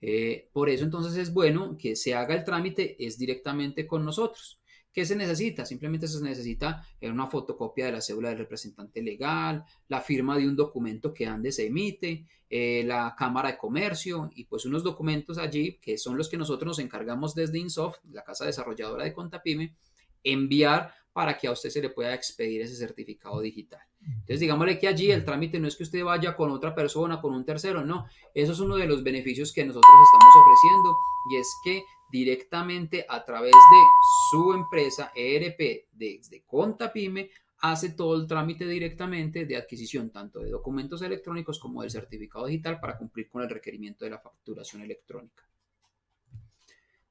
Eh, por eso entonces es bueno que se haga el trámite es directamente con nosotros. ¿Qué se necesita? Simplemente se necesita una fotocopia de la cédula del representante legal, la firma de un documento que antes se emite, eh, la Cámara de Comercio y pues unos documentos allí que son los que nosotros nos encargamos desde Insoft, la casa desarrolladora de Contapime, enviar para que a usted se le pueda expedir ese certificado digital. Entonces, digámosle que allí el trámite no es que usted vaya con otra persona, con un tercero, no. Eso es uno de los beneficios que nosotros estamos ofreciendo y es que directamente a través de su empresa ERP desde Contapime hace todo el trámite directamente de adquisición tanto de documentos electrónicos como del certificado digital para cumplir con el requerimiento de la facturación electrónica.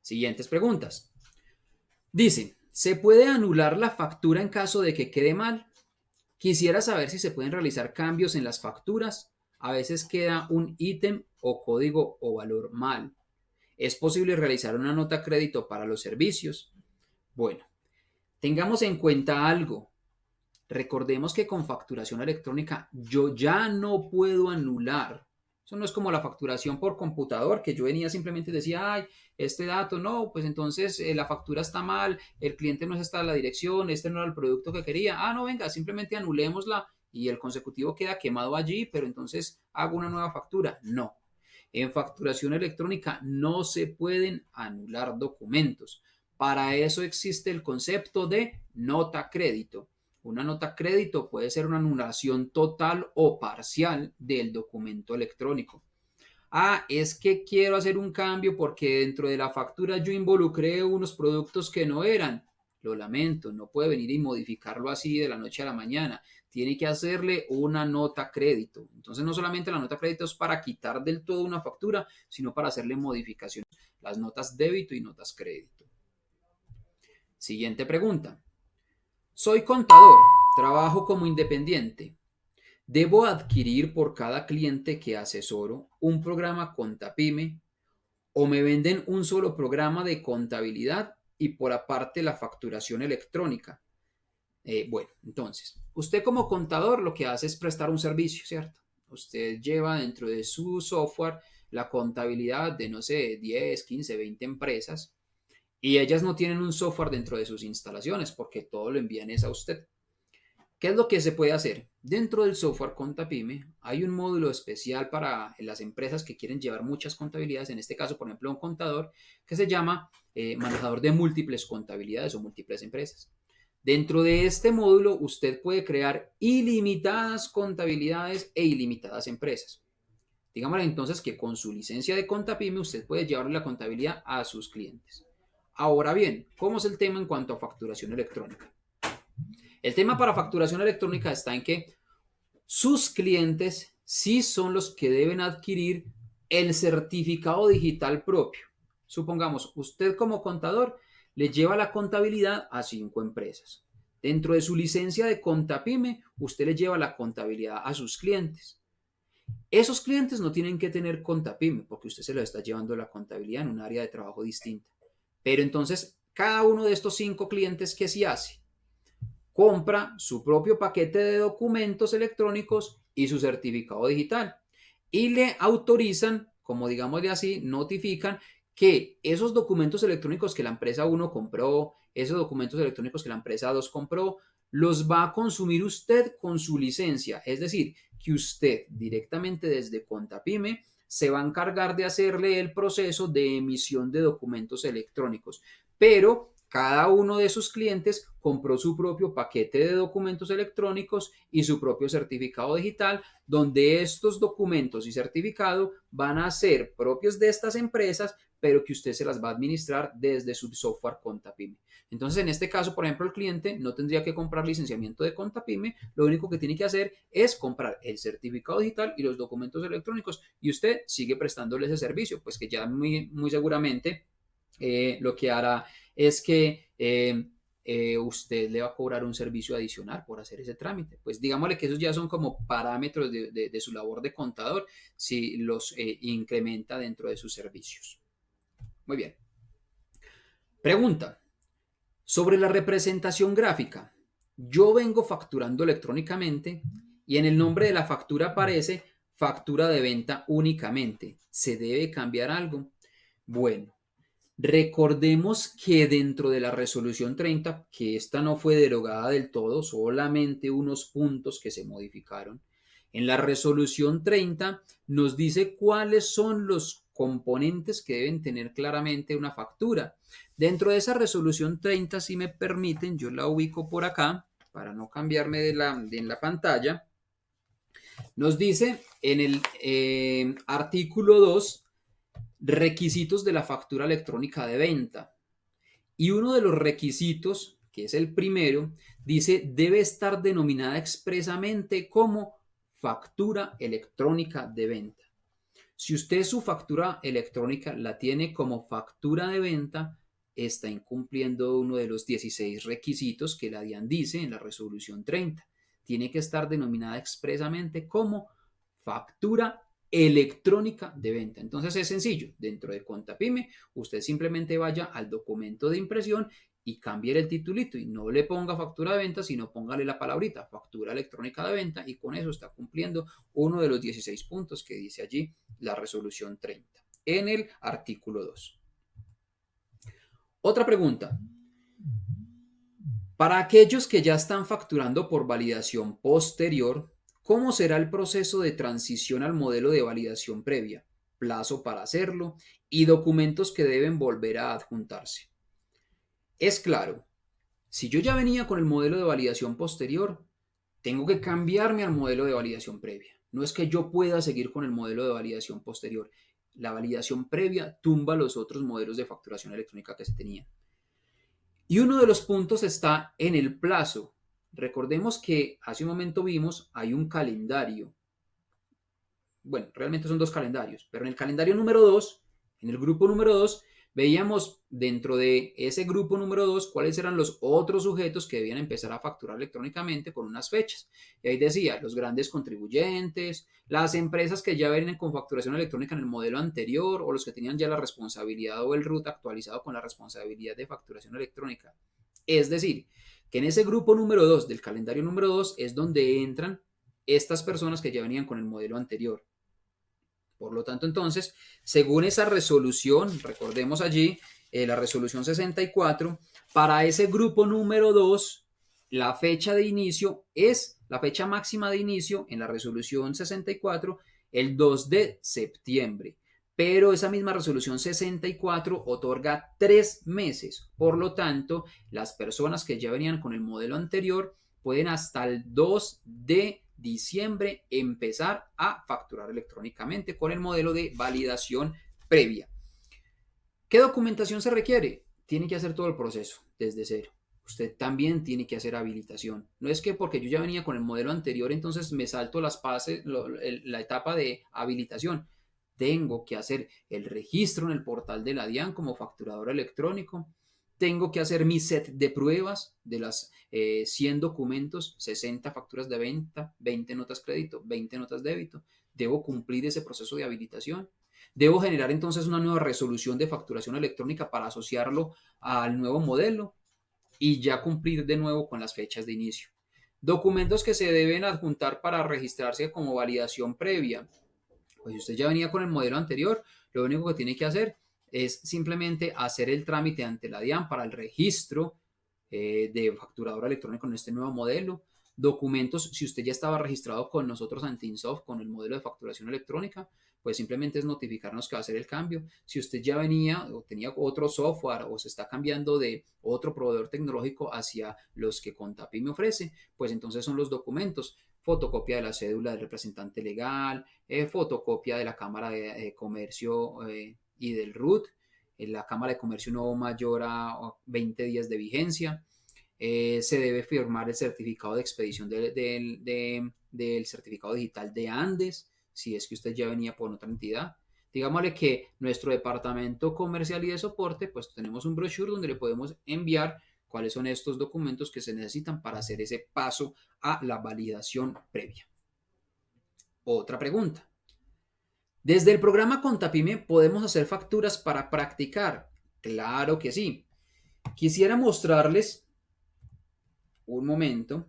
Siguientes preguntas. Dice, ¿se puede anular la factura en caso de que quede mal? Quisiera saber si se pueden realizar cambios en las facturas. A veces queda un ítem o código o valor mal. ¿Es posible realizar una nota crédito para los servicios? Bueno, tengamos en cuenta algo. Recordemos que con facturación electrónica yo ya no puedo anular. Eso no es como la facturación por computador, que yo venía simplemente decía, ay, este dato no, pues entonces eh, la factura está mal, el cliente no está en la dirección, este no era el producto que quería. Ah, no, venga, simplemente anulémosla y el consecutivo queda quemado allí, pero entonces hago una nueva factura. No, en facturación electrónica no se pueden anular documentos. Para eso existe el concepto de nota crédito. Una nota crédito puede ser una anulación total o parcial del documento electrónico. Ah, es que quiero hacer un cambio porque dentro de la factura yo involucré unos productos que no eran. Lo lamento, no puede venir y modificarlo así de la noche a la mañana tiene que hacerle una nota crédito. Entonces no solamente la nota crédito es para quitar del todo una factura, sino para hacerle modificaciones, las notas débito y notas crédito. Siguiente pregunta. Soy contador, trabajo como independiente. ¿Debo adquirir por cada cliente que asesoro un programa Contapime o me venden un solo programa de contabilidad y por aparte la facturación electrónica? Eh, bueno, entonces, usted como contador lo que hace es prestar un servicio, ¿cierto? Usted lleva dentro de su software la contabilidad de, no sé, 10, 15, 20 empresas y ellas no tienen un software dentro de sus instalaciones porque todo lo envían es a usted. ¿Qué es lo que se puede hacer? Dentro del software Contapime hay un módulo especial para las empresas que quieren llevar muchas contabilidades, en este caso, por ejemplo, un contador que se llama eh, manejador de múltiples contabilidades o múltiples empresas. Dentro de este módulo usted puede crear ilimitadas contabilidades e ilimitadas empresas. Digámosle entonces que con su licencia de Contapime usted puede llevarle la contabilidad a sus clientes. Ahora bien, ¿cómo es el tema en cuanto a facturación electrónica? El tema para facturación electrónica está en que sus clientes sí son los que deben adquirir el certificado digital propio. Supongamos, usted como contador le lleva la contabilidad a cinco empresas. Dentro de su licencia de Contapime, usted le lleva la contabilidad a sus clientes. Esos clientes no tienen que tener Contapime porque usted se lo está llevando la contabilidad en un área de trabajo distinta. Pero entonces, cada uno de estos cinco clientes, ¿qué se hace? Compra su propio paquete de documentos electrónicos y su certificado digital y le autorizan, como digamos de así, notifican que esos documentos electrónicos que la empresa 1 compró, esos documentos electrónicos que la empresa 2 compró, los va a consumir usted con su licencia. Es decir, que usted directamente desde Contapime se va a encargar de hacerle el proceso de emisión de documentos electrónicos. Pero cada uno de sus clientes compró su propio paquete de documentos electrónicos y su propio certificado digital, donde estos documentos y certificado van a ser propios de estas empresas, pero que usted se las va a administrar desde su software Contapime. Entonces, en este caso, por ejemplo, el cliente no tendría que comprar licenciamiento de Contapime, lo único que tiene que hacer es comprar el certificado digital y los documentos electrónicos y usted sigue prestándole ese servicio, pues que ya muy, muy seguramente eh, lo que hará es que eh, eh, usted le va a cobrar un servicio adicional por hacer ese trámite. Pues digámosle que esos ya son como parámetros de, su labor de contador si los incrementa dentro de sus servicios. Muy bien. Pregunta. Sobre la representación gráfica. Yo vengo facturando electrónicamente y en el nombre de la factura aparece factura de venta únicamente. ¿Se debe cambiar algo? Bueno, Recordemos que dentro de la resolución 30, que esta no fue derogada del todo, solamente unos puntos que se modificaron, en la resolución 30 nos dice cuáles son los componentes que deben tener claramente una factura. Dentro de esa resolución 30, si me permiten, yo la ubico por acá para no cambiarme de la, de en la pantalla. Nos dice en el eh, artículo 2, requisitos de la factura electrónica de venta. Y uno de los requisitos, que es el primero, dice debe estar denominada expresamente como factura electrónica de venta. Si usted su factura electrónica la tiene como factura de venta, está incumpliendo uno de los 16 requisitos que la DIAN dice en la resolución 30. Tiene que estar denominada expresamente como factura electrónica de venta. Entonces es sencillo, dentro de Contapyme, usted simplemente vaya al documento de impresión y cambie el titulito y no le ponga factura de venta, sino póngale la palabrita factura electrónica de venta y con eso está cumpliendo uno de los 16 puntos que dice allí la resolución 30 en el artículo 2. Otra pregunta. Para aquellos que ya están facturando por validación posterior, ¿cómo será el proceso de transición al modelo de validación previa? Plazo para hacerlo y documentos que deben volver a adjuntarse. Es claro, si yo ya venía con el modelo de validación posterior, tengo que cambiarme al modelo de validación previa. No es que yo pueda seguir con el modelo de validación posterior la validación previa tumba los otros modelos de facturación electrónica que se tenían. Y uno de los puntos está en el plazo. Recordemos que hace un momento vimos, hay un calendario. Bueno, realmente son dos calendarios, pero en el calendario número 2, en el grupo número 2, Veíamos dentro de ese grupo número 2 cuáles eran los otros sujetos que debían empezar a facturar electrónicamente con unas fechas. Y ahí decía, los grandes contribuyentes, las empresas que ya vienen con facturación electrónica en el modelo anterior o los que tenían ya la responsabilidad o el RUT actualizado con la responsabilidad de facturación electrónica. Es decir, que en ese grupo número 2 del calendario número 2 es donde entran estas personas que ya venían con el modelo anterior. Por lo tanto, entonces, según esa resolución, recordemos allí, eh, la resolución 64, para ese grupo número 2, la fecha de inicio es, la fecha máxima de inicio en la resolución 64, el 2 de septiembre. Pero esa misma resolución 64 otorga tres meses. Por lo tanto, las personas que ya venían con el modelo anterior pueden hasta el 2 de diciembre empezar a facturar electrónicamente con el modelo de validación previa. ¿Qué documentación se requiere? Tiene que hacer todo el proceso desde cero. Usted también tiene que hacer habilitación. No es que porque yo ya venía con el modelo anterior, entonces me salto las pases, la etapa de habilitación. Tengo que hacer el registro en el portal de la DIAN como facturador electrónico tengo que hacer mi set de pruebas de las 100 eh, documentos, 60 facturas de venta, 20 notas crédito, 20 notas débito. Debo cumplir ese proceso de habilitación. Debo generar entonces una nueva resolución de facturación electrónica para asociarlo al nuevo modelo y ya cumplir de nuevo con las fechas de inicio. Documentos que se deben adjuntar para registrarse como validación previa. Pues si usted ya venía con el modelo anterior, lo único que tiene que hacer es simplemente hacer el trámite ante la DIAN para el registro eh, de facturador electrónico en este nuevo modelo. Documentos, si usted ya estaba registrado con nosotros ante Insoft con el modelo de facturación electrónica, pues simplemente es notificarnos que va a hacer el cambio. Si usted ya venía o tenía otro software o se está cambiando de otro proveedor tecnológico hacia los que Contapi me ofrece, pues entonces son los documentos fotocopia de la cédula del representante legal, eh, fotocopia de la Cámara de, Comercio eh, y del RUT. En la Cámara de Comercio no mayor a 20 días de vigencia. Eh, se debe firmar el certificado de expedición del certificado digital de Andes, si es que usted ya venía por otra entidad. Digámosle que nuestro departamento comercial y de soporte, pues tenemos un brochure donde le podemos enviar cuáles son estos documentos que se necesitan para hacer ese paso a la validación previa. Otra pregunta. Desde el programa Contapime podemos hacer facturas para practicar. Claro que sí. Quisiera mostrarles un momento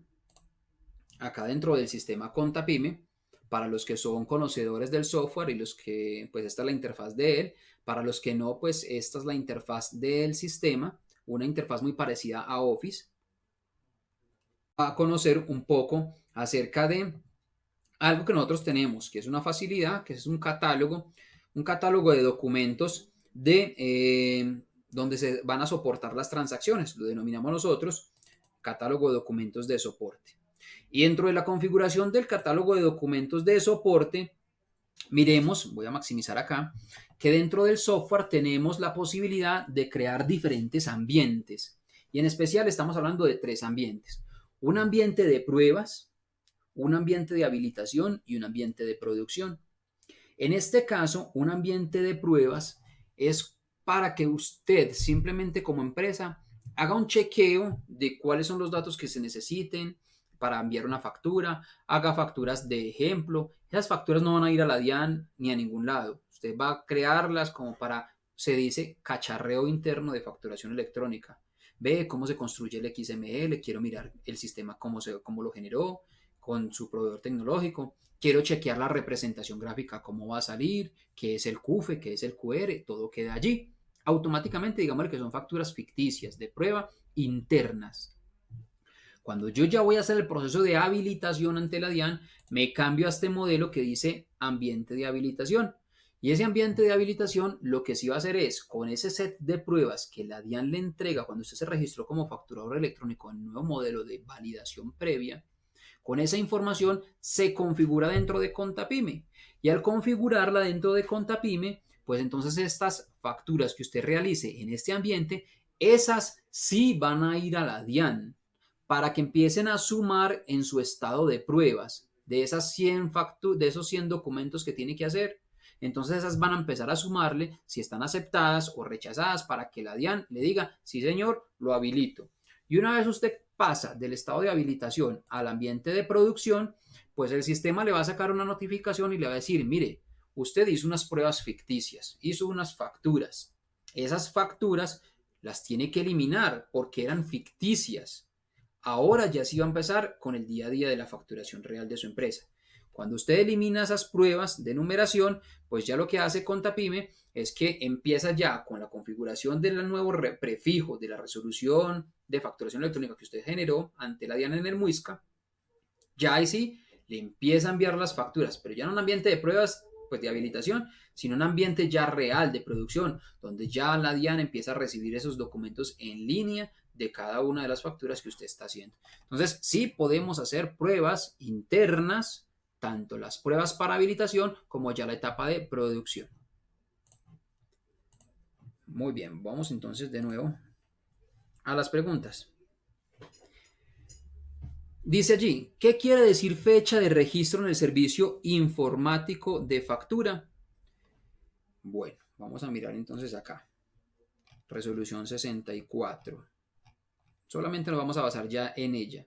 acá dentro del sistema Contapime para los que son conocedores del software y los que, pues esta es la interfaz de él. Para los que no, pues esta es la interfaz del sistema, una interfaz muy parecida a Office. A conocer un poco acerca de algo que nosotros tenemos, que es una facilidad, que es un catálogo, un catálogo de documentos de eh, donde se van a soportar las transacciones, lo denominamos nosotros catálogo de documentos de soporte. Y dentro de la configuración del catálogo de documentos de soporte, miremos, voy a maximizar acá, que dentro del software tenemos la posibilidad de crear diferentes ambientes. Y en especial estamos hablando de tres ambientes. Un ambiente de pruebas, un ambiente de habilitación y un ambiente de producción. En este caso, un ambiente de pruebas es para que usted simplemente como empresa haga un chequeo de cuáles son los datos que se necesiten para enviar una factura, haga facturas de ejemplo. Esas facturas no van a ir a la DIAN ni a ningún lado. Usted va a crearlas como para, se dice, cacharreo interno de facturación electrónica. Ve cómo se construye el XML, quiero mirar el sistema, cómo, se, cómo lo generó con su proveedor tecnológico. Quiero chequear la representación gráfica, cómo va a salir, qué es el QFE, qué es el QR, todo queda allí automáticamente digamos que son facturas ficticias de prueba internas. Cuando yo ya voy a hacer el proceso de habilitación ante la DIAN, me cambio a este modelo que dice ambiente de habilitación. Y ese ambiente de habilitación lo que sí va a hacer es, con ese set de pruebas que la DIAN le entrega cuando usted se registró como facturador electrónico en el nuevo modelo de validación previa, con esa información se configura dentro de Contapime. Y al configurarla dentro de Contapime, pues entonces estas facturas que usted realice en este ambiente, esas sí van a ir a la DIAN para que empiecen a sumar en su estado de pruebas de, esas 100 de esos 100 documentos que tiene que hacer. Entonces esas van a empezar a sumarle si están aceptadas o rechazadas para que la DIAN le diga, sí señor, lo habilito. Y una vez usted pasa del estado de habilitación al ambiente de producción, pues el sistema le va a sacar una notificación y le va a decir, mire, usted hizo unas pruebas ficticias, hizo unas facturas. Esas facturas las tiene que eliminar porque eran ficticias. Ahora ya sí va a empezar con el día a día de la facturación real de su empresa. Cuando usted elimina esas pruebas de numeración, pues ya lo que hace Contapime es que empieza ya con la configuración del nuevo prefijo de la resolución de facturación electrónica que usted generó ante la DIAN en el MUISCA. Ya ahí sí le empieza a enviar las facturas, pero ya en un ambiente de pruebas pues, de habilitación, sino un ambiente ya real de producción, donde ya la DIAN empieza a recibir esos documentos en línea de cada una de las facturas que usted está haciendo. Entonces, sí podemos hacer pruebas internas, tanto las pruebas para habilitación como ya la etapa de producción. Muy bien, vamos entonces de nuevo a las preguntas. Dice allí, ¿qué quiere decir fecha de registro en el servicio informático de factura? Bueno, vamos a mirar entonces acá. Resolución 64. Solamente nos vamos a basar ya en ella.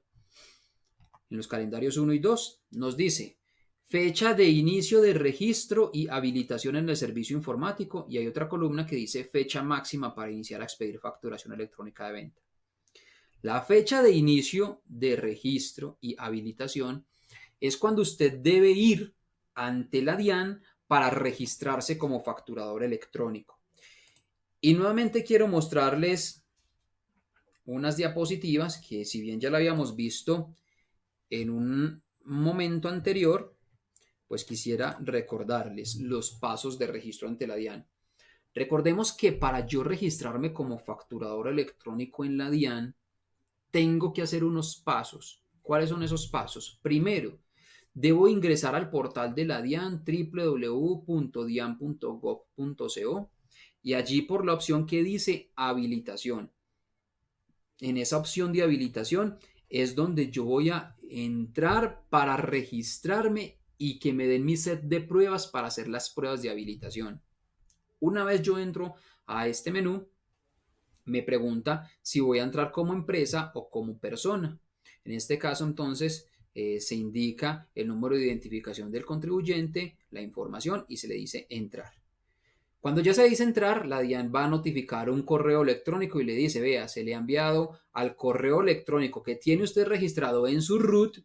En los calendarios 1 y 2 nos dice fecha de inicio de registro y habilitación en el servicio informático y hay otra columna que dice fecha máxima para iniciar a expedir facturación electrónica de venta. La fecha de inicio de registro y habilitación es cuando usted debe ir ante la DIAN para registrarse como facturador electrónico. Y nuevamente quiero mostrarles unas diapositivas que si bien ya la habíamos visto en un momento anterior, pues quisiera recordarles los pasos de registro ante la DIAN. Recordemos que para yo registrarme como facturador electrónico en la DIAN, tengo que hacer unos pasos. ¿Cuáles son esos pasos? Primero, debo ingresar al portal de la DIAN www.dian.gov.co y allí por la opción que dice habilitación. En esa opción de habilitación es donde yo voy a entrar para registrarme y que me den mi set de pruebas para hacer las pruebas de habilitación. Una vez yo entro a este menú, me pregunta si voy a entrar como empresa o como persona. En este caso, entonces, eh, se indica el número de identificación del contribuyente, la información y se le dice entrar. Cuando ya se dice entrar, la DIAN va a notificar un correo electrónico y le dice, vea, se le ha enviado al correo electrónico que tiene usted registrado en su root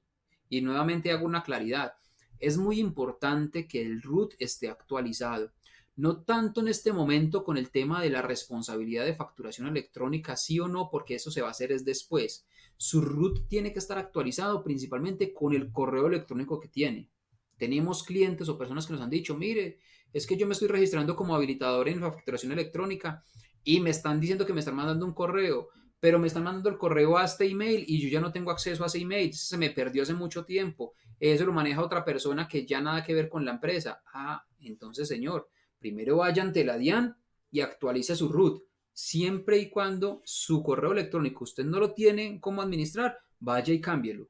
y nuevamente hago una claridad. es muy importante que el root esté actualizado. No tanto en este momento con el tema de la responsabilidad de facturación electrónica, sí o no, porque eso se va a hacer es después. Su root tiene que estar actualizado principalmente con el correo electrónico que tiene. Tenemos clientes o personas que nos han dicho, mire, es que yo me estoy registrando como habilitador en facturación electrónica y me están diciendo que me están mandando un correo, pero me están mandando el correo a este email y yo ya no tengo acceso a ese email, se me perdió hace mucho tiempo, eso lo maneja otra persona que ya nada que ver con la empresa. Ah, entonces señor, primero vaya ante la DIAN y actualice su root, siempre y cuando su correo electrónico usted no lo tiene cómo administrar, vaya y cámbielo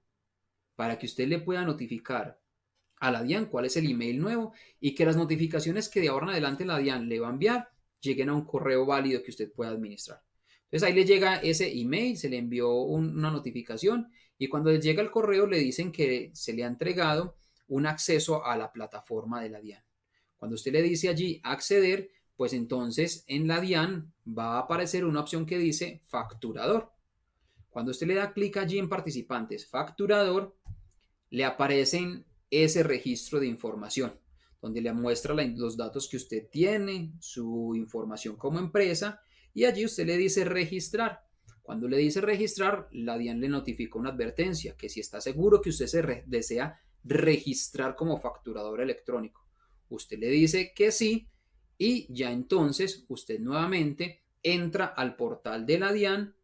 para que usted le pueda notificar a la DIAN cuál es el email nuevo y que las notificaciones que de ahora en adelante la DIAN le va a enviar lleguen a un correo válido que usted pueda administrar. Entonces ahí le llega ese email, se le envió una notificación y cuando le llega el correo le dicen que se le ha entregado un acceso a la plataforma de la DIAN. Cuando usted le dice allí acceder, pues entonces en la DIAN va a aparecer una opción que dice facturador. Cuando usted le da clic allí en participantes facturador, le aparecen ese registro de información donde le muestra los datos que usted tiene, su información como empresa y allí usted le dice registrar. Cuando le dice registrar, la DIAN le notifica una advertencia que si está seguro que usted se desea registrar como facturador electrónico, usted le dice que sí y ya entonces usted nuevamente entra al portal de la DIAN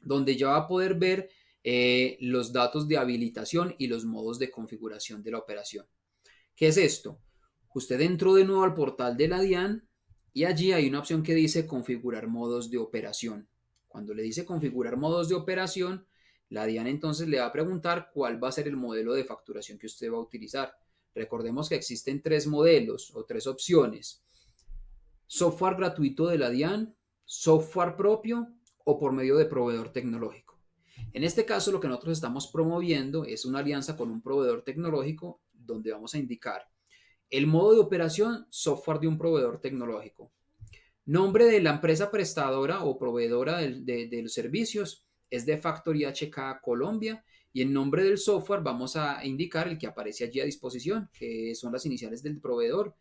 donde ya va a poder ver eh, los datos de habilitación y los modos de configuración de la operación. ¿Qué es esto? Usted entró de nuevo al portal de la DIAN y allí hay una opción que dice configurar modos de operación. Cuando le dice configurar modos de operación, la DIAN entonces le va a preguntar cuál va a ser el modelo de facturación que usted va a utilizar. Recordemos que existen tres modelos o tres opciones. Software gratuito de la DIAN, software propio o por medio de proveedor tecnológico. En este caso lo que nosotros estamos promoviendo es una alianza con un proveedor tecnológico donde vamos a indicar el modo de operación, software de un proveedor tecnológico. Nombre de la empresa prestadora o proveedora de, los servicios es de Factory HK Colombia y el nombre del software vamos a indicar el que aparece allí a disposición, que son las iniciales del proveedor,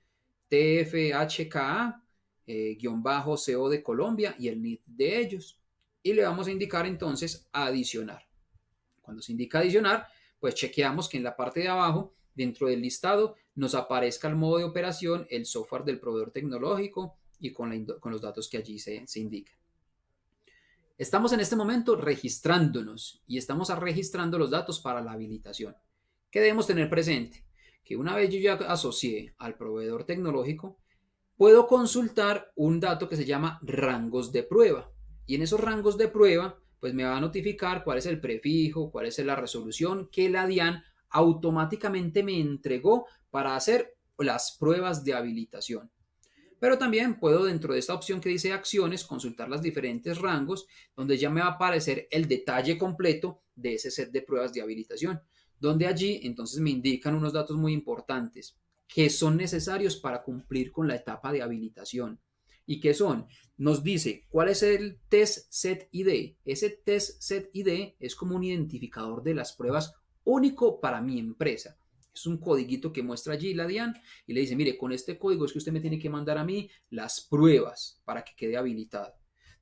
TFHKA, eh, guion bajo CO de Colombia y el NID de ellos. Y le vamos a indicar entonces adicionar. Cuando se indica adicionar, pues chequeamos que en la parte de abajo dentro del listado nos aparezca el modo de operación, el software del proveedor tecnológico y con, los datos que allí se, se indican. Estamos en este momento registrándonos y estamos registrando los datos para la habilitación. ¿Qué debemos tener presente? Que una vez yo ya asocié al proveedor tecnológico, puedo consultar un dato que se llama rangos de prueba. Y en esos rangos de prueba, pues me va a notificar cuál es el prefijo, cuál es la resolución que la DIAN automáticamente me entregó para hacer las pruebas de habilitación. Pero también puedo dentro de esta opción que dice acciones consultar los diferentes rangos donde ya me va a aparecer el detalle completo de ese set de pruebas de habilitación, donde allí entonces me indican unos datos muy importantes que son necesarios para cumplir con la etapa de habilitación. ¿Y qué son? Nos dice cuál es el test set ID. Ese test set ID es como un identificador de las pruebas único para mi empresa. Es un codiguito que muestra allí la DIAN y le dice, mire, con este código es que usted me tiene que mandar a mí las pruebas para que quede habilitado.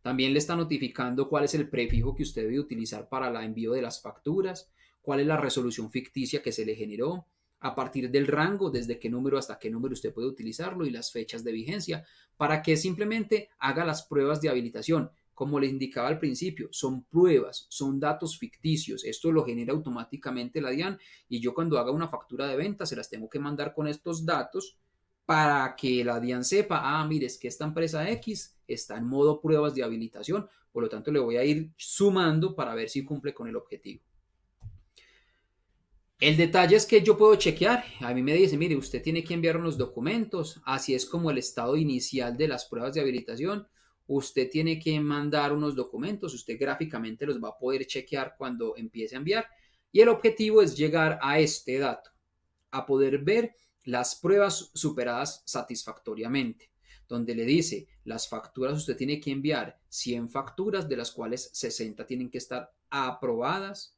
También le está notificando cuál es el prefijo que usted debe utilizar para el envío de las facturas, cuál es la resolución ficticia que se le generó, a partir del rango, desde qué número hasta qué número usted puede utilizarlo y las fechas de vigencia, para que simplemente haga las pruebas de habilitación como les indicaba al principio, son pruebas, son datos ficticios. Esto lo genera automáticamente la DIAN y yo cuando haga una factura de venta se las tengo que mandar con estos datos para que la DIAN sepa, ah, mire, es que esta empresa X está en modo pruebas de habilitación, por lo tanto le voy a ir sumando para ver si cumple con el objetivo. El detalle es que yo puedo chequear, a mí me dice, mire, usted tiene que enviar unos documentos, así es como el estado inicial de las pruebas de habilitación, usted tiene que mandar unos documentos, usted gráficamente los va a poder chequear cuando empiece a enviar. Y el objetivo es llegar a este dato, a poder ver las pruebas superadas satisfactoriamente, donde le dice las facturas usted tiene que enviar 100 facturas de las cuales 60 tienen que estar aprobadas,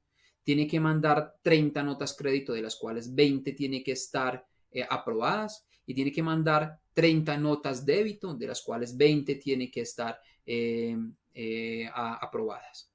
tiene que mandar 30 notas crédito, de las cuales 20 tiene que estar eh, aprobadas y tiene que mandar 30 notas débito, de las cuales 20 tiene que estar eh, eh, aprobadas.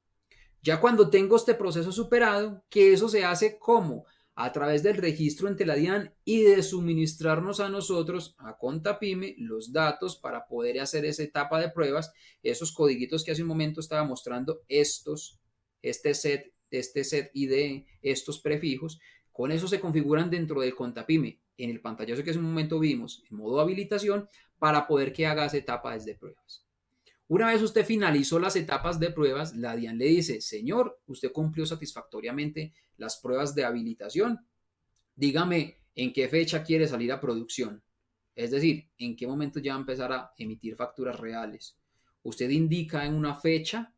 Ya cuando tengo este proceso superado, que eso se hace como a través del registro ante la DIAN y de suministrarnos a nosotros, a Contapime, los datos para poder hacer esa etapa de pruebas, esos codiguitos que hace un momento estaba mostrando, estos, este set, este set ID, estos prefijos, con eso se configuran dentro del Contapime en el pantallazo que hace un momento vimos, en modo habilitación, para poder que haga esa etapa de pruebas. Una vez usted finalizó las etapas de pruebas, la DIAN le dice, señor, usted cumplió satisfactoriamente las pruebas de habilitación. Dígame en qué fecha quiere salir a producción. Es decir, en qué momento ya va a empezar a emitir facturas reales. Usted indica en una fecha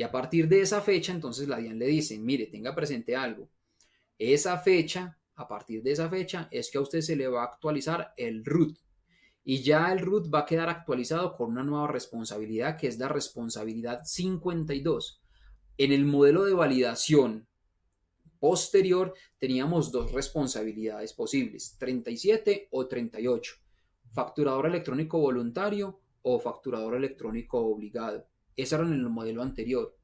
y a partir de esa fecha, entonces la DIAN le dice, mire, tenga presente algo. Esa fecha, a partir de esa fecha, es que a usted se le va a actualizar el RUT y ya el root va a quedar actualizado con una nueva responsabilidad que es la responsabilidad 52. En el modelo de validación posterior teníamos dos responsabilidades posibles, 37 o 38, facturador electrónico voluntario o facturador electrónico obligado. Eso era en el modelo anterior.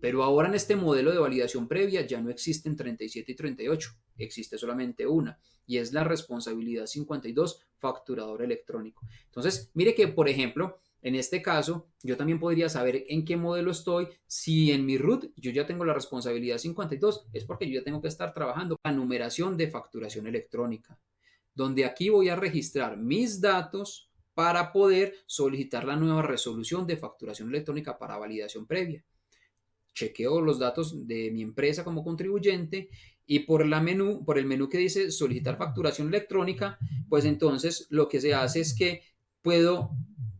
Pero ahora en este modelo de validación previa ya no existen 37 y 38, existe solamente una y es la responsabilidad 52 facturador electrónico. Entonces, mire que, por ejemplo, en este caso, yo también podría saber en qué modelo estoy. Si en mi root yo ya tengo la responsabilidad 52, es porque yo ya tengo que estar trabajando la numeración de facturación electrónica, donde aquí voy a registrar mis datos para poder solicitar la nueva resolución de facturación electrónica para validación previa chequeo los datos de mi empresa como contribuyente y por, la menú, el menú que dice solicitar facturación electrónica, pues entonces lo que se hace es que puedo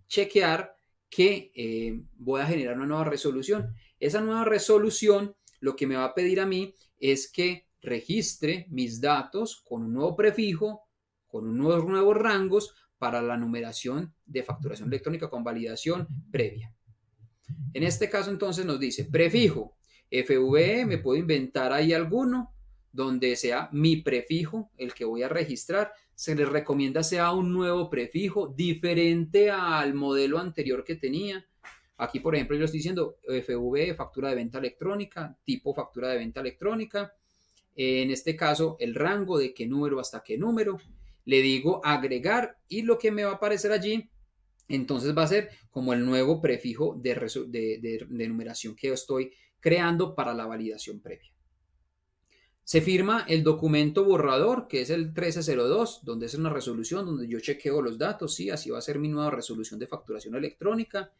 chequear que eh, voy a generar una nueva resolución. Esa nueva resolución lo que me va a pedir a mí es que registre mis datos con un nuevo prefijo, con unos nuevos rangos para la numeración de facturación electrónica con validación previa. En este caso entonces nos dice prefijo FVE, me puedo inventar ahí alguno donde sea mi prefijo el que voy a registrar. Se les recomienda sea un nuevo prefijo diferente al modelo anterior que tenía. Aquí, por ejemplo, yo estoy diciendo FVE, factura de venta electrónica, tipo factura de venta electrónica. En este caso, el rango de qué número hasta qué número. Le digo agregar y lo que me va a aparecer allí entonces va a ser como el nuevo prefijo de, numeración que estoy creando para la validación previa. Se firma el documento borrador, que es el 1302, donde es una resolución donde yo chequeo los datos, sí, así va a ser mi nueva resolución de facturación electrónica.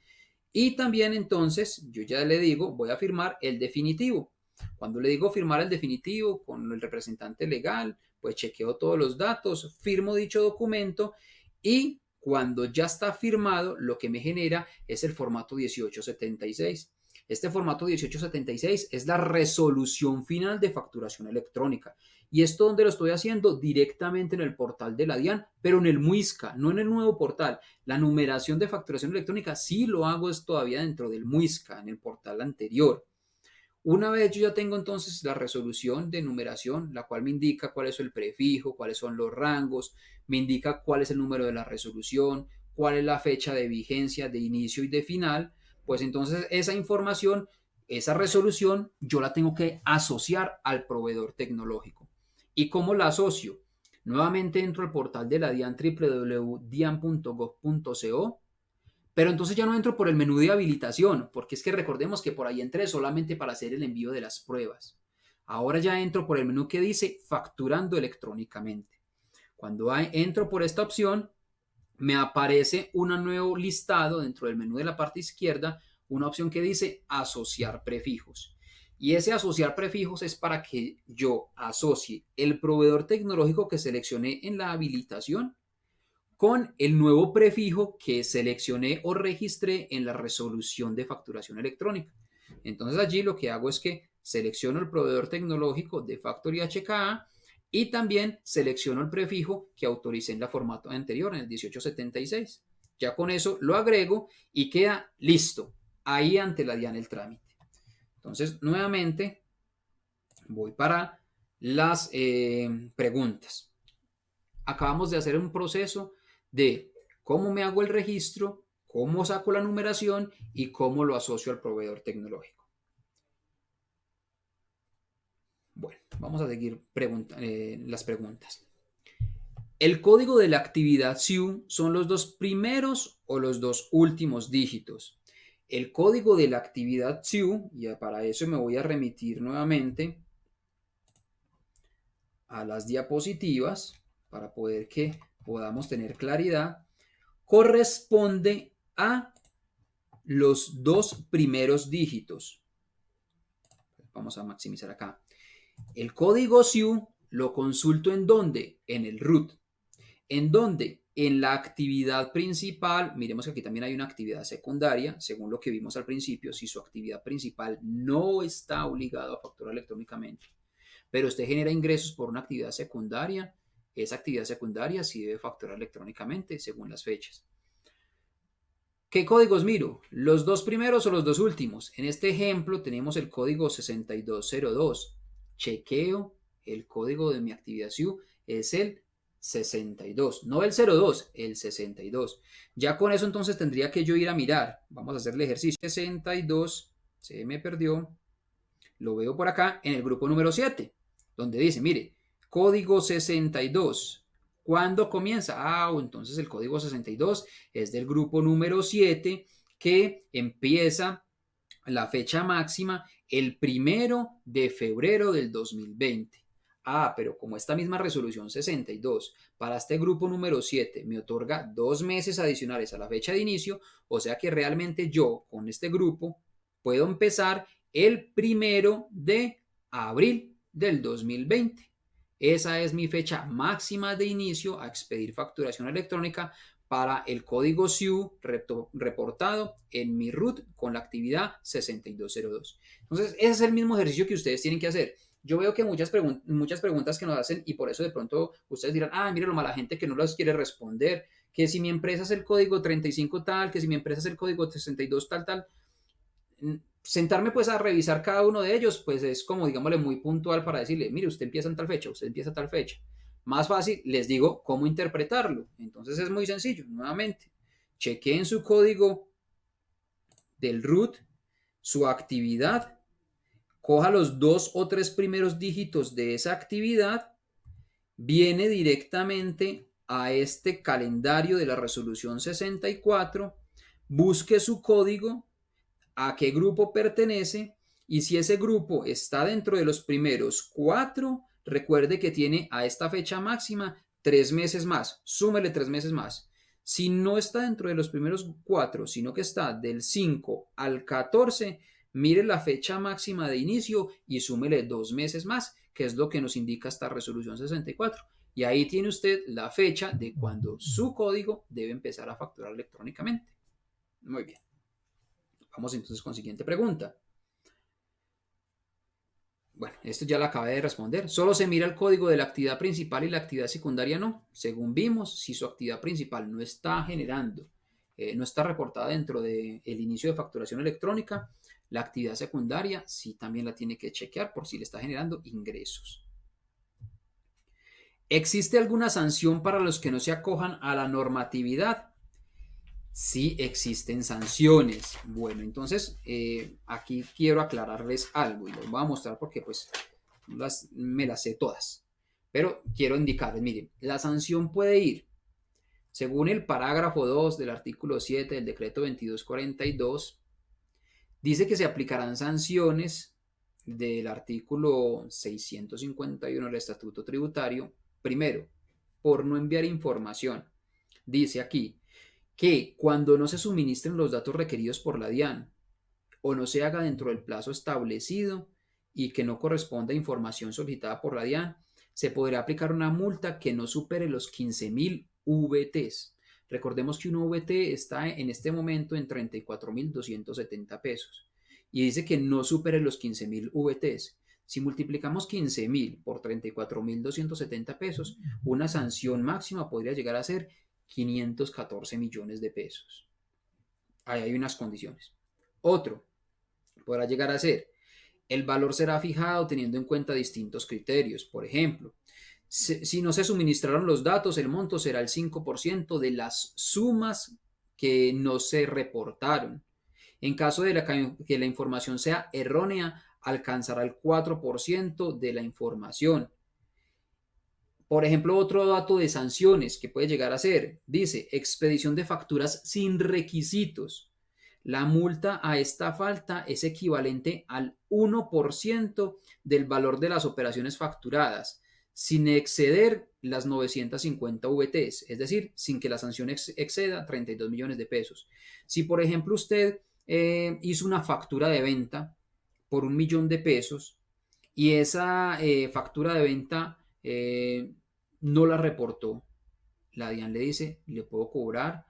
Y también entonces, yo ya le digo, voy a firmar el definitivo. Cuando le digo firmar el definitivo con el representante legal, pues chequeo todos los datos, firmo dicho documento y cuando ya está firmado, lo que me genera es el formato 1876. Este formato 1876 es la resolución final de facturación electrónica. Y esto donde lo estoy haciendo directamente en el portal de la DIAN, pero en el MUISCA, no en el nuevo portal. La numeración de facturación electrónica sí lo hago es todavía dentro del MUISCA, en el portal anterior. Una vez yo ya tengo entonces la resolución de numeración, la cual me indica cuál es el prefijo, cuáles son los rangos, me indica cuál es el número de la resolución, cuál es la fecha de vigencia de inicio y de final, pues entonces esa información, esa resolución, yo la tengo que asociar al proveedor tecnológico. ¿Y cómo la asocio? Nuevamente entro al portal de la DIAN www.dian.gov.co pero entonces ya no entro por el menú de habilitación, porque es que recordemos que por ahí entré solamente para hacer el envío de las pruebas. Ahora ya entro por el menú que dice facturando electrónicamente. Cuando entro por esta opción, me aparece un nuevo listado dentro del menú de la parte izquierda, una opción que dice asociar prefijos. Y ese asociar prefijos es para que yo asocie el proveedor tecnológico que seleccioné en la habilitación con el nuevo prefijo que seleccioné o registré en la resolución de facturación electrónica. Entonces allí lo que hago es que selecciono el proveedor tecnológico de Factory HKA y también selecciono el prefijo que autoricé en la formato anterior, en el 1876. Ya con eso lo agrego y queda listo ahí ante la DIAN el trámite. Entonces, nuevamente, Voy para las eh, preguntas. Acabamos de hacer un proceso de cómo me hago el registro, cómo saco la numeración y cómo lo asocio al proveedor tecnológico. Bueno, vamos a seguir eh, las preguntas. El código de la actividad SIU son los dos primeros o los dos últimos dígitos. El código de la actividad SIU, y para eso me voy a remitir nuevamente a las diapositivas para poder que podamos tener claridad, corresponde a los dos primeros dígitos. Vamos a maximizar acá. El código SIU lo consulto en dónde? En el root. ¿En dónde? En la actividad principal. Miremos que aquí también hay una actividad secundaria, según lo que vimos al principio, si su actividad principal no está obligado a facturar electrónicamente, pero usted genera ingresos por una actividad secundaria, esa actividad secundaria sí debe facturar electrónicamente según las fechas. ¿Qué códigos miro? ¿Los dos primeros o los dos últimos? En este ejemplo tenemos el código 6202. Chequeo el código de mi actividad SIU es el 62, no el 02, el 62. Ya con eso entonces tendría que yo ir a mirar. Vamos a hacer el ejercicio. 62, se me perdió. Lo veo por acá en el grupo número 7, donde dice, mire, código 62. ¿Cuándo comienza? Ah, entonces el código 62 es del grupo número 7 que empieza la fecha máxima el primero de febrero del 2020. Ah, pero como esta misma resolución 62 para este grupo número 7 me otorga dos meses adicionales a la fecha de inicio, o sea que realmente yo con este grupo puedo empezar el primero de abril del 2020. Esa es mi fecha máxima de inicio a expedir facturación electrónica para el código SIU reportado en mi root con la actividad 6202. Entonces, ese es el mismo ejercicio que ustedes tienen que hacer. Yo veo que muchas, muchas preguntas que nos hacen y por eso de pronto ustedes dirán, ah, mire lo mala gente que no las quiere responder, que si mi empresa es el código 35 tal, que si mi empresa es el código 62 tal, tal sentarme pues a revisar cada uno de ellos, pues es como, digámosle, muy puntual para decirle, mire, usted empieza en tal fecha, usted empieza en tal fecha. Más fácil, les digo cómo interpretarlo. Entonces es muy sencillo, nuevamente. Chequeen su código del root, su actividad, coja los dos o tres primeros dígitos de esa actividad, viene directamente a este calendario de la resolución 64, busque su código, a qué grupo pertenece y si ese grupo está dentro de los primeros cuatro, recuerde que tiene a esta fecha máxima tres meses más, súmele tres meses más. Si no está dentro de los primeros cuatro, sino que está del 5 al 14, mire la fecha máxima de inicio y súmele dos meses más, que es lo que nos indica esta resolución 64. Y ahí tiene usted la fecha de cuando su código debe empezar a facturar electrónicamente. Muy bien. Vamos entonces con siguiente pregunta. Bueno, esto ya lo acabé de responder. Solo se mira el código de la actividad principal y la actividad secundaria no. Según vimos, si su actividad principal no está generando, eh, no está reportada dentro del inicio de facturación electrónica, la actividad secundaria sí también la tiene que chequear por si le está generando ingresos. ¿Existe alguna sanción para los que no se acojan a la normatividad? Sí existen sanciones. Bueno, entonces eh, aquí quiero aclararles algo y les voy a mostrar porque pues las, me las sé todas. Pero quiero indicarles, miren, la sanción puede ir, según el parágrafo 2 del artículo 7 del decreto 2242, dice que se aplicarán sanciones del artículo 651 del Estatuto Tributario, primero, por no enviar información. Dice aquí, que cuando no se suministren los datos requeridos por la DIAN o no se haga dentro del plazo establecido y que no corresponda a información solicitada por la DIAN, se podrá aplicar una multa que no supere los 15.000 VTs. Recordemos que un VT está en este momento en 34.270 pesos y dice que no supere los 15.000 VTs. Si multiplicamos 15.000 por 34.270 pesos, una sanción máxima podría llegar a ser 514 millones de pesos. Ahí hay unas condiciones. Otro podrá llegar a ser El valor será fijado teniendo en cuenta distintos criterios. Por ejemplo, si no se suministraron los datos, el monto será el 5% de las sumas que no se reportaron. En caso de que la información sea errónea, alcanzará el 4% de la información. Por ejemplo, otro dato de sanciones que puede llegar a ser, dice, expedición de facturas sin requisitos. La multa a esta falta es equivalente al 1% del valor de las operaciones facturadas, sin exceder las 950 VTs, es decir, sin que la sanción exceda 32 millones de pesos. Si, por ejemplo, usted eh, hizo una factura de venta por un millón de pesos y esa eh, factura de venta eh, no la reportó, la DIAN le dice, le puedo cobrar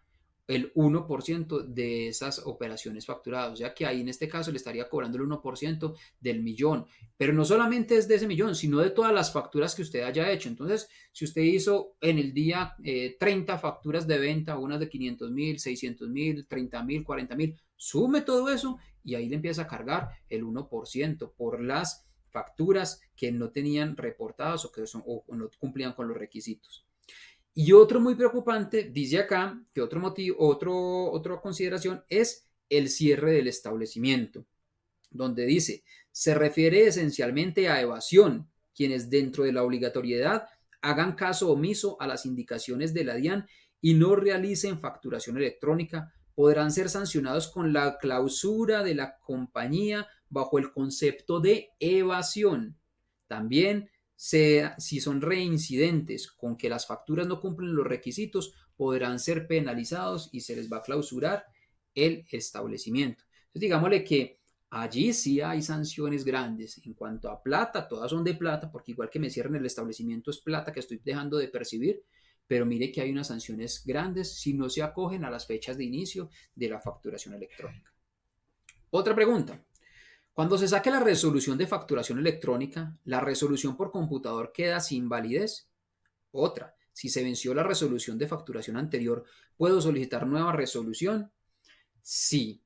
el 1% de esas operaciones facturadas. O sea que ahí en este caso le estaría cobrando el 1% del millón. Pero no solamente es de ese millón, sino de todas las facturas que usted haya hecho. Entonces, si usted hizo en el día 30 eh, facturas de venta, unas de 500 mil, 600 mil, 30 mil, 40 mil, sume todo eso y ahí le empieza a cargar el 1% por las facturas que no tenían reportadas o que o no cumplían con los requisitos. Y otro muy preocupante, dice acá, que otro motivo, otro, otra consideración es el cierre del establecimiento, donde dice, se refiere esencialmente a evasión, quienes dentro de la obligatoriedad hagan caso omiso a las indicaciones de la DIAN y no realicen facturación electrónica, podrán ser sancionados con la clausura de la compañía bajo el concepto de evasión. También si son reincidentes con que las facturas no cumplen los requisitos, podrán ser penalizados y se les va a clausurar el establecimiento. Entonces, digámosle que allí sí hay sanciones grandes. En cuanto a plata, todas son de plata, porque igual que me cierren el establecimiento es plata que estoy dejando de percibir, pero mire que hay unas sanciones grandes si no se acogen a las fechas de inicio de la facturación electrónica. Otra pregunta. Cuando se saque la resolución de facturación electrónica, la resolución por computador queda sin validez. Otra, si se venció la resolución de facturación anterior, ¿puedo solicitar nueva resolución? Sí,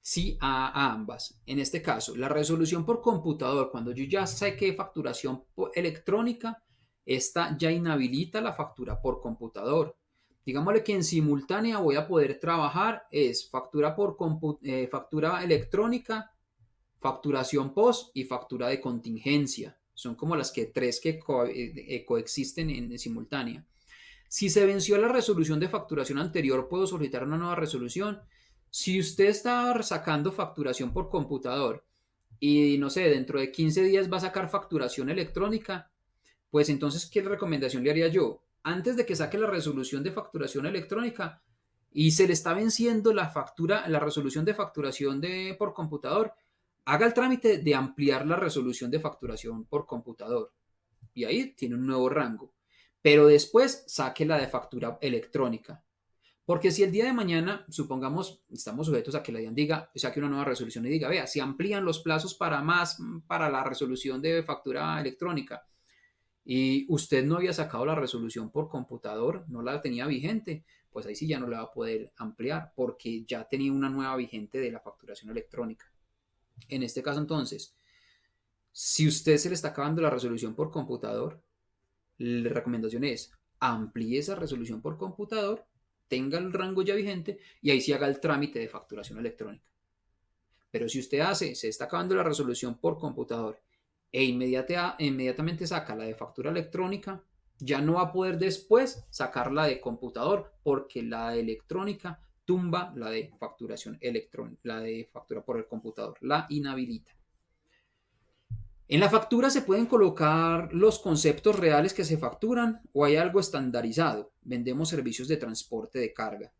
sí a, ambas. En este caso, la resolución por computador, cuando yo ya saqué facturación electrónica, esta ya inhabilita la factura por computador. Digámosle que en simultánea voy a poder trabajar es factura por eh, factura electrónica facturación post y factura de contingencia. Son como las que tres que eh, eh, coexisten en, simultánea. Si se venció la resolución de facturación anterior, puedo solicitar una nueva resolución. Si usted está sacando facturación por computador y no sé, dentro de 15 días va a sacar facturación electrónica, pues entonces, ¿qué recomendación le haría yo? Antes de que saque la resolución de facturación electrónica y se le está venciendo la factura, la resolución de facturación de, por computador, haga el trámite de ampliar la resolución de facturación por computador y ahí tiene un nuevo rango. Pero después saque la de factura electrónica. Porque si el día de mañana, supongamos, estamos sujetos a que la DIAN diga, saque una nueva resolución y diga, vea, si amplían los plazos para más, para la resolución de factura electrónica, y usted no había sacado la resolución por computador, no la tenía vigente, pues ahí sí ya no la va a poder ampliar porque ya tenía una nueva vigente de la facturación electrónica. En este caso, entonces, si usted se le está acabando la resolución por computador, la recomendación es amplíe esa resolución por computador, tenga el rango ya vigente y ahí sí haga el trámite de facturación electrónica. Pero si usted hace, se está acabando la resolución por computador e inmediatamente saca la de factura electrónica, ya no va a poder después sacar la de computador porque la electrónica tumba la de facturación electrónica, la de factura por el computador, la inhabilita. En la factura se pueden colocar los conceptos reales que se facturan o hay algo estandarizado. Vendemos servicios de transporte de carga.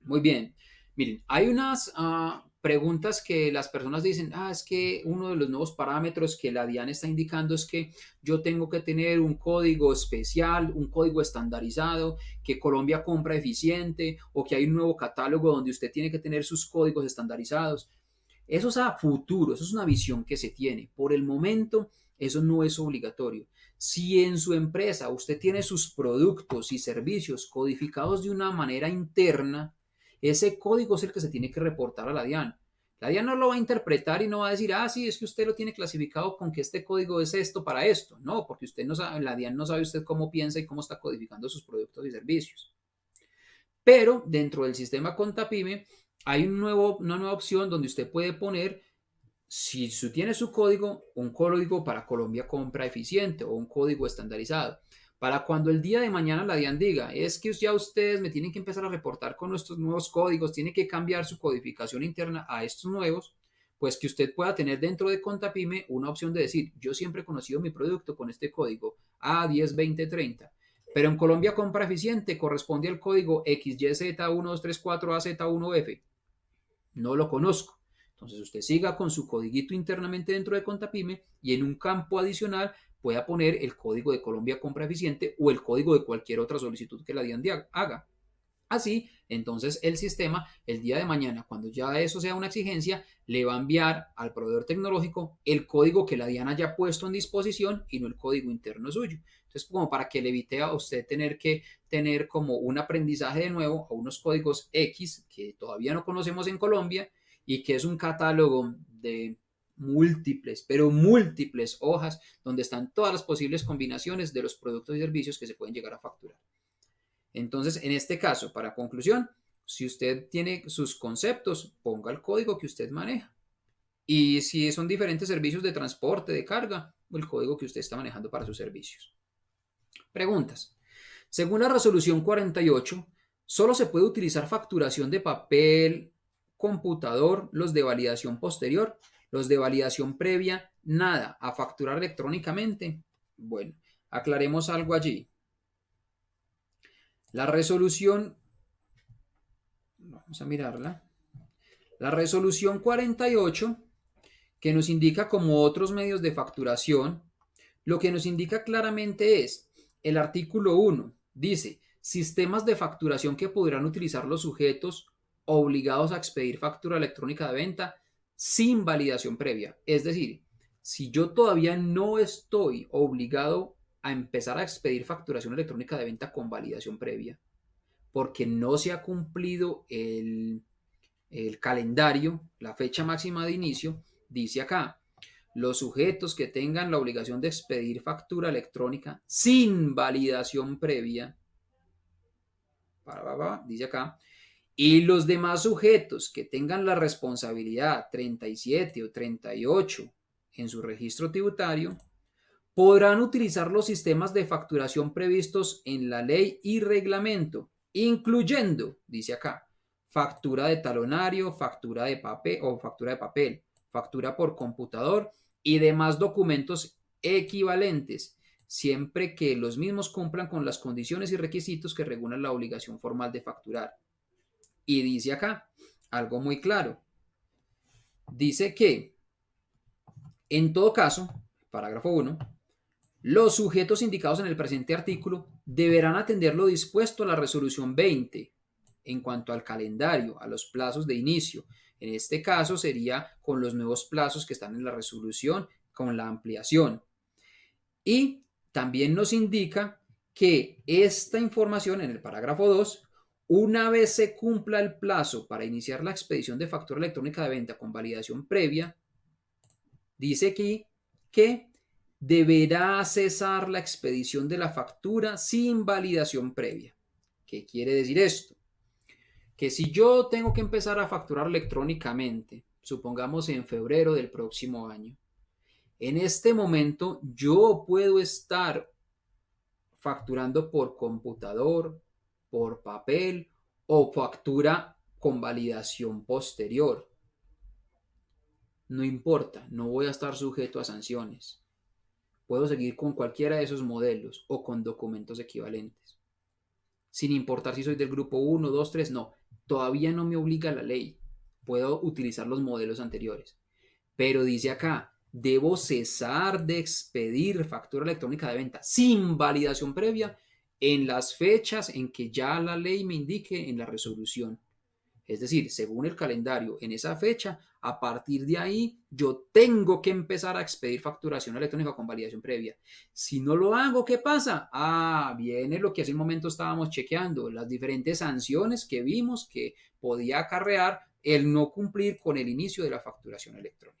Muy bien. Miren, hay unas ah, preguntas que las personas dicen, ah, es que uno de los nuevos parámetros que la DIAN está indicando es que yo tengo que tener un código especial, un código estandarizado, que Colombia compra eficiente o que hay un nuevo catálogo donde usted tiene que tener sus códigos estandarizados. Eso es a futuro, eso es una visión que se tiene. Por el momento, eso no es obligatorio. Si en su empresa usted tiene sus productos y servicios codificados de una manera interna, ese código es el que se tiene que reportar a la DIAN. La DIAN no lo va a interpretar y no va a decir, ah, sí, es que usted lo tiene clasificado con que este código es esto para esto. No, porque usted no sabe, la DIAN no sabe usted cómo piensa y cómo está codificando sus productos y servicios. Pero dentro del sistema Contapime hay una nueva opción donde usted puede poner, si tiene su código, un código para Colombia compra eficiente o un código estandarizado. Para cuando el día de mañana la DIAN diga, es que ya ustedes me tienen que empezar a reportar con nuestros nuevos códigos, tiene que cambiar su codificación interna a estos nuevos, pues que usted pueda tener dentro de Contapime una opción de decir, yo siempre he conocido mi producto con este código A102030, pero en Colombia compra eficiente corresponde al código XYZ1234AZ1F. No lo conozco. Entonces usted siga con su codiguito internamente dentro de Contapime y en un campo adicional pueda poner el código de Colombia Compra Eficiente o el código de cualquier otra solicitud que la DIAN haga. Así, entonces el sistema, el día de mañana, cuando ya eso sea una exigencia, le va a enviar al proveedor tecnológico el código que la DIAN haya puesto en disposición y no el código interno suyo. Entonces, como para que le evite a usted tener que tener como un aprendizaje de nuevo a unos códigos X que todavía no conocemos en Colombia y que es un catálogo de múltiples, pero múltiples hojas donde están todas las posibles combinaciones de los productos y servicios que se pueden llegar a facturar. Entonces, en este caso, para conclusión, si usted tiene sus conceptos, ponga el código que usted maneja. Y si son diferentes servicios de transporte, de carga, el código que usted está manejando para sus servicios. Preguntas. Según la resolución 48, solo se puede utilizar facturación de papel, computador, los de validación posterior los de validación previa, nada, a facturar electrónicamente. Bueno, aclaremos algo allí. La resolución, vamos a mirarla, la resolución 48, que nos indica como otros medios de facturación, lo que nos indica claramente es el artículo 1, dice, sistemas de facturación que podrán utilizar los sujetos obligados a expedir factura electrónica de venta sin validación previa. Es decir, si yo todavía no estoy obligado a empezar a expedir facturación electrónica de venta con validación previa, porque no se ha cumplido el, calendario, la fecha máxima de inicio, dice acá, los sujetos que tengan la obligación de expedir factura electrónica sin validación previa, dice acá, y los demás sujetos que tengan la responsabilidad 37 o 38 en su registro tributario podrán utilizar los sistemas de facturación previstos en la ley y reglamento, incluyendo, dice acá, factura de talonario, factura de papel o factura de papel, factura por computador y demás documentos equivalentes, siempre que los mismos cumplan con las condiciones y requisitos que regulan la obligación formal de facturar. Y dice acá algo muy claro. Dice que, en todo caso, parágrafo 1, los sujetos indicados en el presente artículo deberán atender lo dispuesto a la resolución 20 en cuanto al calendario, a los plazos de inicio. En este caso sería con los nuevos plazos que están en la resolución, con la ampliación. Y también nos indica que esta información en el parágrafo 2 una vez se cumpla el plazo para iniciar la expedición de factura electrónica de venta con validación previa, dice aquí que deberá cesar la expedición de la factura sin validación previa. ¿Qué quiere decir esto? Que si yo tengo que empezar a facturar electrónicamente, supongamos en febrero del próximo año, en este momento yo puedo estar facturando por computador, por papel o factura con validación posterior. No importa, no voy a estar sujeto a sanciones. Puedo seguir con cualquiera de esos modelos o con documentos equivalentes. Sin importar si soy del grupo 1, 2, 3, no. Todavía no me obliga la ley. Puedo utilizar los modelos anteriores. Pero dice acá, debo cesar de expedir factura electrónica de venta sin validación previa en las fechas en que ya la ley me indique en la resolución. Es decir, según el calendario, en esa fecha, a partir de ahí, yo tengo que empezar a expedir facturación electrónica con validación previa. Si no lo hago, ¿qué pasa? Ah, viene lo que hace un momento estábamos chequeando, las diferentes sanciones que vimos que podía acarrear el no cumplir con el inicio de la facturación electrónica.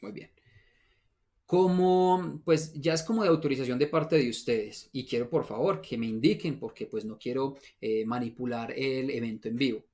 Muy bien. Como, pues ya es como de autorización de parte de ustedes y quiero por favor que me indiquen porque pues no quiero eh, manipular el evento en vivo.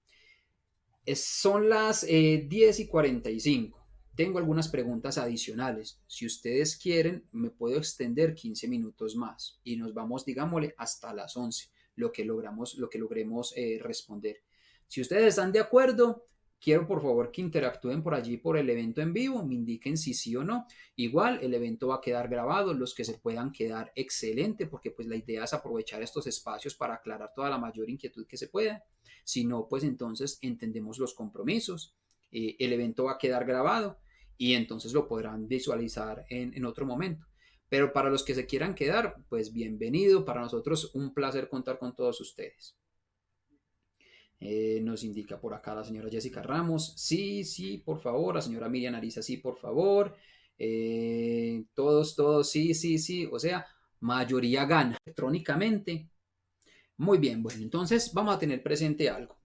son las 10 eh, y 45. Tengo algunas preguntas adicionales. Si ustedes quieren, me puedo extender 15 minutos más y nos vamos, digámosle, hasta las 11, lo que logramos, lo que logremos eh, responder. Si ustedes están de acuerdo, Quiero por favor que interactúen por allí por el evento en vivo, me indiquen si sí o no. Igual el evento va a quedar grabado, los que se puedan quedar excelente, porque pues la idea es aprovechar estos espacios para aclarar toda la mayor inquietud que se pueda. Si no, pues entonces entendemos los compromisos. Eh, el evento va a quedar grabado y entonces lo podrán visualizar en, en otro momento. Pero para los que se quieran quedar, pues bienvenido. Para nosotros un placer contar con todos ustedes. Eh, nos indica por acá la señora Jessica Ramos. Sí, sí, por favor. La señora Miriam Arisa, sí, por favor. Eh, todos, todos, sí, sí, sí. O sea, mayoría gana electrónicamente. Muy bien, bueno, entonces vamos a tener presente algo.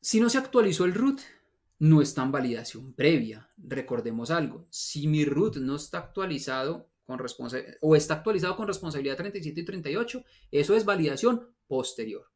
Si no se actualizó el root, no está en validación previa. Recordemos algo. Si mi root no está actualizado con o está actualizado con responsabilidad 37 y 38, eso es validación posterior.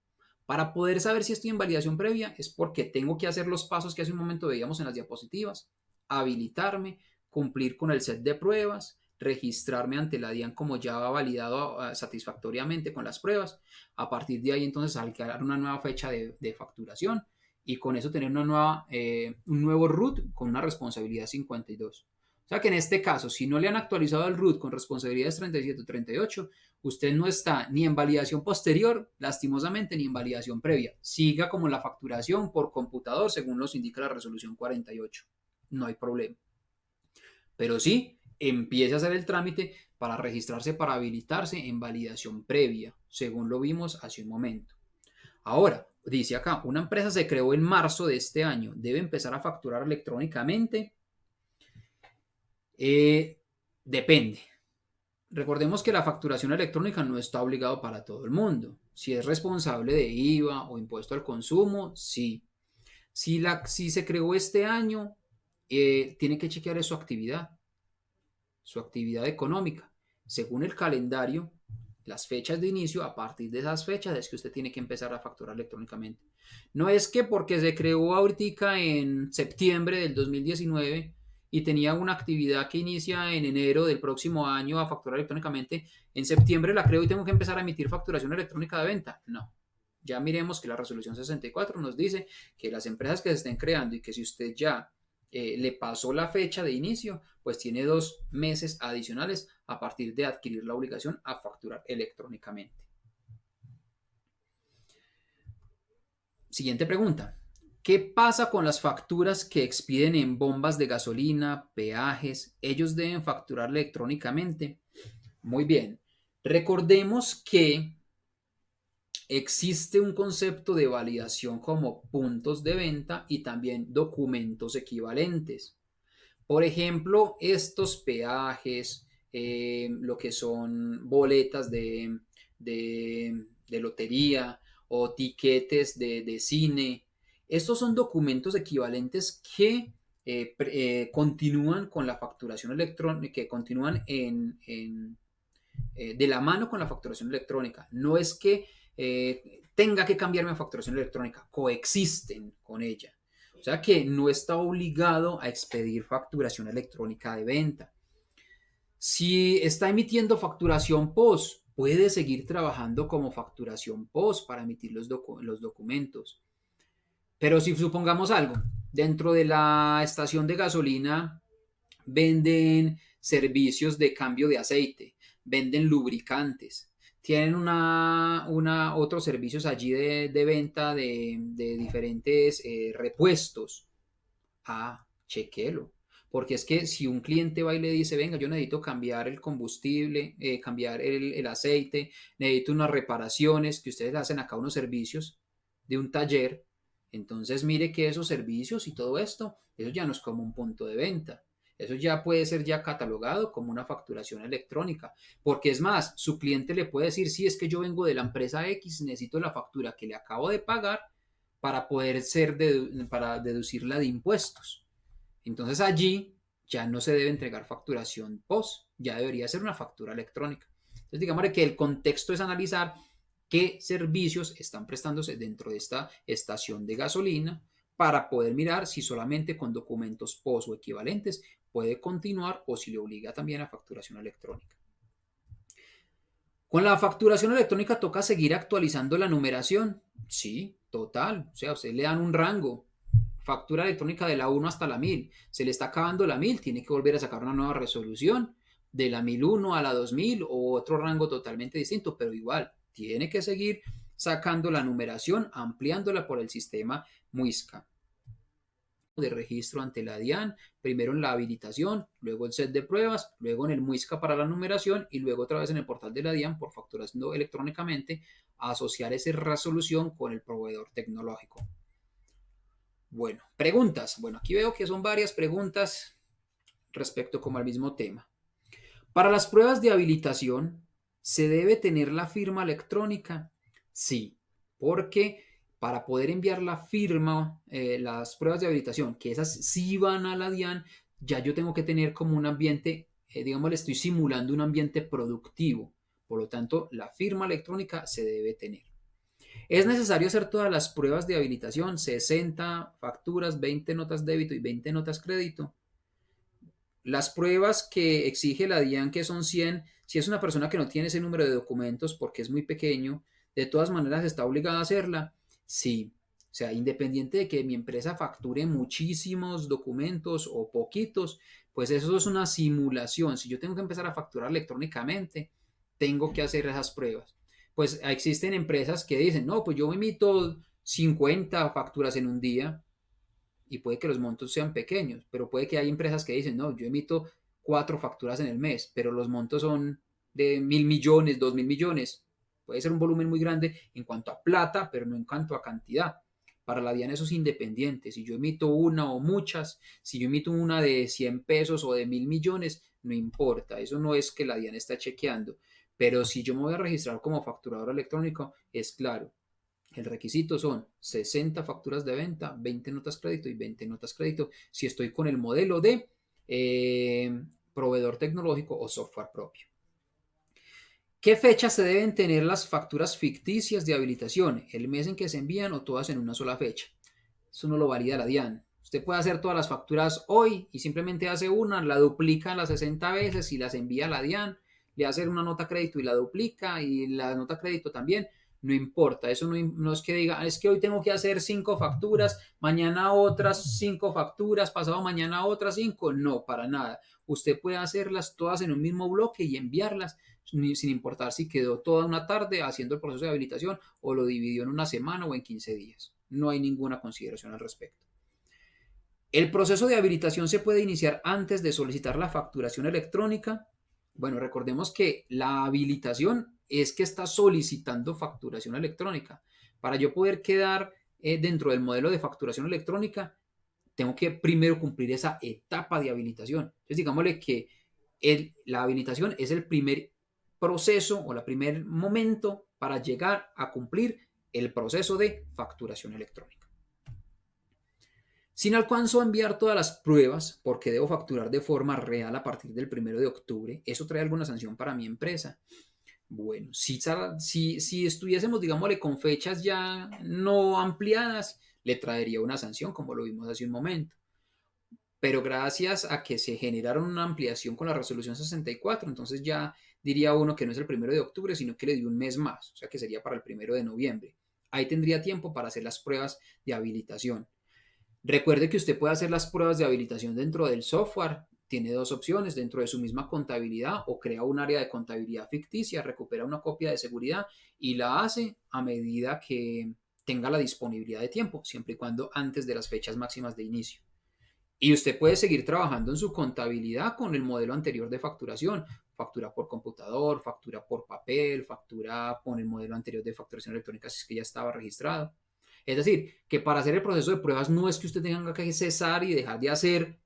Para poder saber si estoy en validación previa es porque tengo que hacer los pasos que hace un momento veíamos en las diapositivas, habilitarme, cumplir con el set de pruebas, registrarme ante la DIAN como ya validado ah, satisfactoriamente con las pruebas. A partir de ahí entonces crear una nueva fecha de, facturación y con eso tener una nueva, eh, un nuevo root con una responsabilidad 52. O sea que en este caso, si no le han actualizado el root con responsabilidades 37 o 38, usted no está ni en validación posterior, lastimosamente, ni en validación previa. Siga como la facturación por computador, según nos indica la resolución 48. No hay problema. Pero sí, empiece a hacer el trámite para registrarse, para habilitarse en validación previa, según lo vimos hace un momento. Ahora, dice acá, una empresa se creó en marzo de este año, debe empezar a facturar electrónicamente eh, depende. Recordemos que la facturación electrónica no está obligado para todo el mundo. Si es responsable de IVA o impuesto al consumo, sí. Si, la, si se creó este año, eh, tiene que chequear su actividad, su actividad económica. Según el calendario, las fechas de inicio, a partir de esas fechas es que usted tiene que empezar a facturar electrónicamente. No es que porque se creó ahorita en septiembre del 2019 y tenía una actividad que inicia en enero del próximo año a facturar electrónicamente, en septiembre la creo y tengo que empezar a emitir facturación electrónica de venta. No. Ya miremos que la resolución 64 nos dice que las empresas que se estén creando y que si usted ya eh, le pasó la fecha de inicio, pues tiene dos meses adicionales a partir de adquirir la obligación a facturar electrónicamente. Siguiente pregunta. ¿Qué pasa con las facturas que expiden en bombas de gasolina, peajes? ¿Ellos deben facturar electrónicamente? Muy bien. Recordemos que existe un concepto de validación como puntos de venta y también documentos equivalentes. Por ejemplo, estos peajes, eh, lo que son boletas de, lotería o tiquetes de cine, estos son documentos equivalentes que eh, eh, continúan con la facturación electrónica, que continúan en, eh, de la mano con la facturación electrónica. No es que tenga que cambiarme a facturación electrónica, coexisten con ella. O sea que no está obligado a expedir facturación electrónica de venta. Si está emitiendo facturación POS, puede seguir trabajando como facturación POS para emitir los, los documentos. Pero si supongamos algo, dentro de la estación de gasolina venden servicios de cambio de aceite, venden lubricantes, tienen una, una otros servicios allí de, venta de, diferentes eh, repuestos. Ah, chequelo. Porque es que si un cliente va y le dice, venga, yo necesito cambiar el combustible, eh, cambiar el, el, aceite, necesito unas reparaciones, que ustedes hacen acá unos servicios de un taller, entonces mire que esos servicios y todo esto, eso ya no es como un punto de venta. Eso ya puede ser ya catalogado como una facturación electrónica, porque es más, su cliente le puede decir, si es que yo vengo de la empresa X, necesito la factura que le acabo de pagar para poder ser, para deducirla de impuestos. Entonces allí ya no se debe entregar facturación post, ya debería ser una factura electrónica. Entonces digamos que el contexto es analizar qué servicios están prestándose dentro de esta estación de gasolina para poder mirar si solamente con documentos POS o equivalentes puede continuar o si le obliga también a facturación electrónica. Con la facturación electrónica toca seguir actualizando la numeración. Sí, total. O sea, usted le dan un rango. Factura electrónica de la 1 hasta la 1000. Se le está acabando la 1000, tiene que volver a sacar una nueva resolución de la 1001 a la 2000 o otro rango totalmente distinto, pero igual, tiene que seguir sacando la numeración, ampliándola por el sistema MUISCA de registro ante la DIAN, primero en la habilitación, luego el set de pruebas, luego en el MUISCA para la numeración y luego otra vez en el portal de la DIAN por facturación electrónicamente, asociar esa resolución con el proveedor tecnológico. Bueno, preguntas. Bueno, aquí veo que son varias preguntas respecto como al mismo tema. Para las pruebas de habilitación, ¿se debe tener la firma electrónica? Sí, porque para poder enviar la firma, eh, las pruebas de habilitación, que esas sí van a la DIAN, ya yo tengo que tener como un ambiente, eh, digamos, le estoy simulando un ambiente productivo. Por lo tanto, la firma electrónica se debe tener. Es necesario hacer todas las pruebas de habilitación, 60 facturas, 20 notas débito y 20 notas crédito. Las pruebas que exige la DIAN, que son 100, si es una persona que no tiene ese número de documentos porque es muy pequeño, de todas maneras está obligada a hacerla Sí, o sea, independiente de que mi empresa facture muchísimos documentos o poquitos, pues eso es una simulación. Si yo tengo que empezar a facturar electrónicamente, tengo que hacer esas pruebas. Pues existen empresas que dicen, no, pues yo emito 50 facturas en un día y puede que los montos sean pequeños, pero puede que hay empresas que dicen, no, yo emito cuatro facturas en el mes, pero los montos son de mil millones, dos mil millones. Puede ser un volumen muy grande en cuanto a plata, pero no en cuanto a cantidad. Para la DIAN eso es independiente. Si yo emito una o muchas, si yo emito una de 100 pesos o de mil millones, no importa. Eso no es que la DIAN está chequeando. Pero si yo me voy a registrar como facturador electrónico, es claro. El requisito son 60 facturas de venta, 20 notas crédito y 20 notas crédito si estoy con el modelo de eh, proveedor tecnológico o software propio. ¿Qué fecha se deben tener las facturas ficticias de habilitación? ¿El mes en que se envían o todas en una sola fecha? Eso no lo valida la DIAN. Usted puede hacer todas las facturas hoy y simplemente hace una, la duplica las 60 veces y las envía a la DIAN, le hace una nota crédito y la duplica y la nota crédito también. No importa, eso no, es que diga, es que hoy tengo que hacer cinco facturas, mañana otras cinco facturas, pasado mañana otras cinco. No, para nada. Usted puede hacerlas todas en un mismo bloque y enviarlas sin importar si quedó toda una tarde haciendo el proceso de habilitación o lo dividió en una semana o en 15 días. No hay ninguna consideración al respecto. El proceso de habilitación se puede iniciar antes de solicitar la facturación electrónica. Bueno, recordemos que la habilitación es que está solicitando facturación electrónica. Para yo poder quedar eh, dentro del modelo de facturación electrónica, tengo que primero cumplir esa etapa de habilitación. Entonces, digámosle que la habilitación es el primer proceso o el primer momento para llegar a cumplir el proceso de facturación electrónica. Si no alcanzo a enviar todas las pruebas porque debo facturar de forma real a partir del 1 de octubre, ¿eso trae alguna sanción para mi empresa? Bueno, si, estuviésemos, digámosle, con fechas ya no ampliadas, le traería una sanción, como lo vimos hace un momento pero gracias a que se generaron una ampliación con la resolución 64, entonces ya diría uno que no es el primero de octubre, sino que le dio un mes más, o sea que sería para el primero de noviembre. Ahí tendría tiempo para hacer las pruebas de habilitación. Recuerde que usted puede hacer las pruebas de habilitación dentro del software. Tiene dos opciones dentro de su misma contabilidad o crea un área de contabilidad ficticia, recupera una copia de seguridad y la hace a medida que tenga la disponibilidad de tiempo, siempre y cuando antes de las fechas máximas de inicio. Y usted puede seguir trabajando en su contabilidad con el modelo anterior de facturación, factura por computador, factura por papel, factura con el modelo anterior de facturación electrónica si es que ya estaba registrado. Es decir, que para hacer el proceso de pruebas no es que usted tenga que cesar y dejar de hacer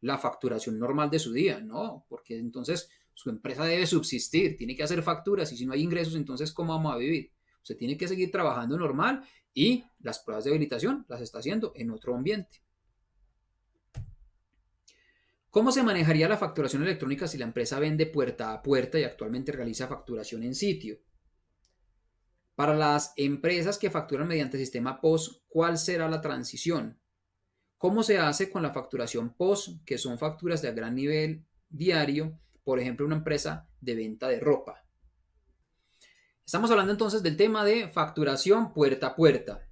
la facturación normal de su día, no, porque entonces su empresa debe subsistir, tiene que hacer facturas y si no hay ingresos, entonces ¿cómo vamos a vivir? Usted tiene que seguir trabajando normal y las pruebas de habilitación las está haciendo en otro ambiente. ¿Cómo se manejaría la facturación electrónica si la empresa vende puerta a puerta y actualmente realiza facturación en sitio? Para las empresas que facturan mediante sistema POS, ¿cuál será la transición? ¿Cómo se hace con la facturación POS, que son facturas de gran nivel diario, por ejemplo, una empresa de venta de ropa? Estamos hablando entonces del tema de facturación puerta a puerta.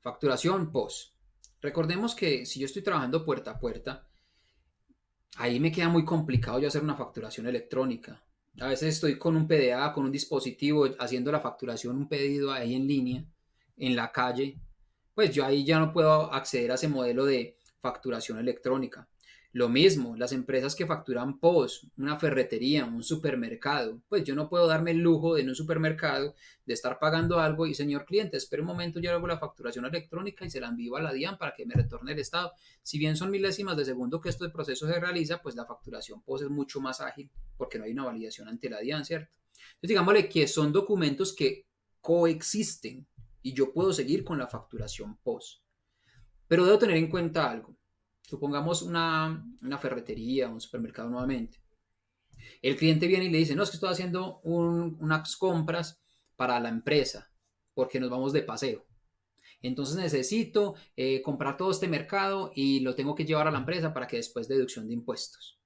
Facturación POS. Recordemos que si yo estoy trabajando puerta a puerta, ahí me queda muy complicado yo hacer una facturación electrónica. A veces estoy con un PDA, con un dispositivo, haciendo la facturación, un pedido ahí en línea, en la calle. Pues yo ahí ya no puedo acceder a ese modelo de facturación electrónica. Lo mismo, las empresas que facturan POS, una ferretería, un supermercado, pues yo no puedo darme el lujo de en un supermercado de estar pagando algo y señor cliente, espere un momento, yo hago la facturación electrónica y se la envío a la DIAN para que me retorne el estado. Si bien son milésimas de segundo que este proceso se realiza, pues la facturación POS es mucho más ágil porque no hay una validación ante la DIAN, ¿cierto? Entonces digámosle que son documentos que coexisten y yo puedo seguir con la facturación POS. Pero debo tener en cuenta algo supongamos una, ferretería, un supermercado nuevamente. El cliente viene y le dice, no, es que estoy haciendo unas compras para la empresa porque nos vamos de paseo. Entonces necesito eh, comprar todo este mercado y lo tengo que llevar a la empresa para que después deducción de impuestos.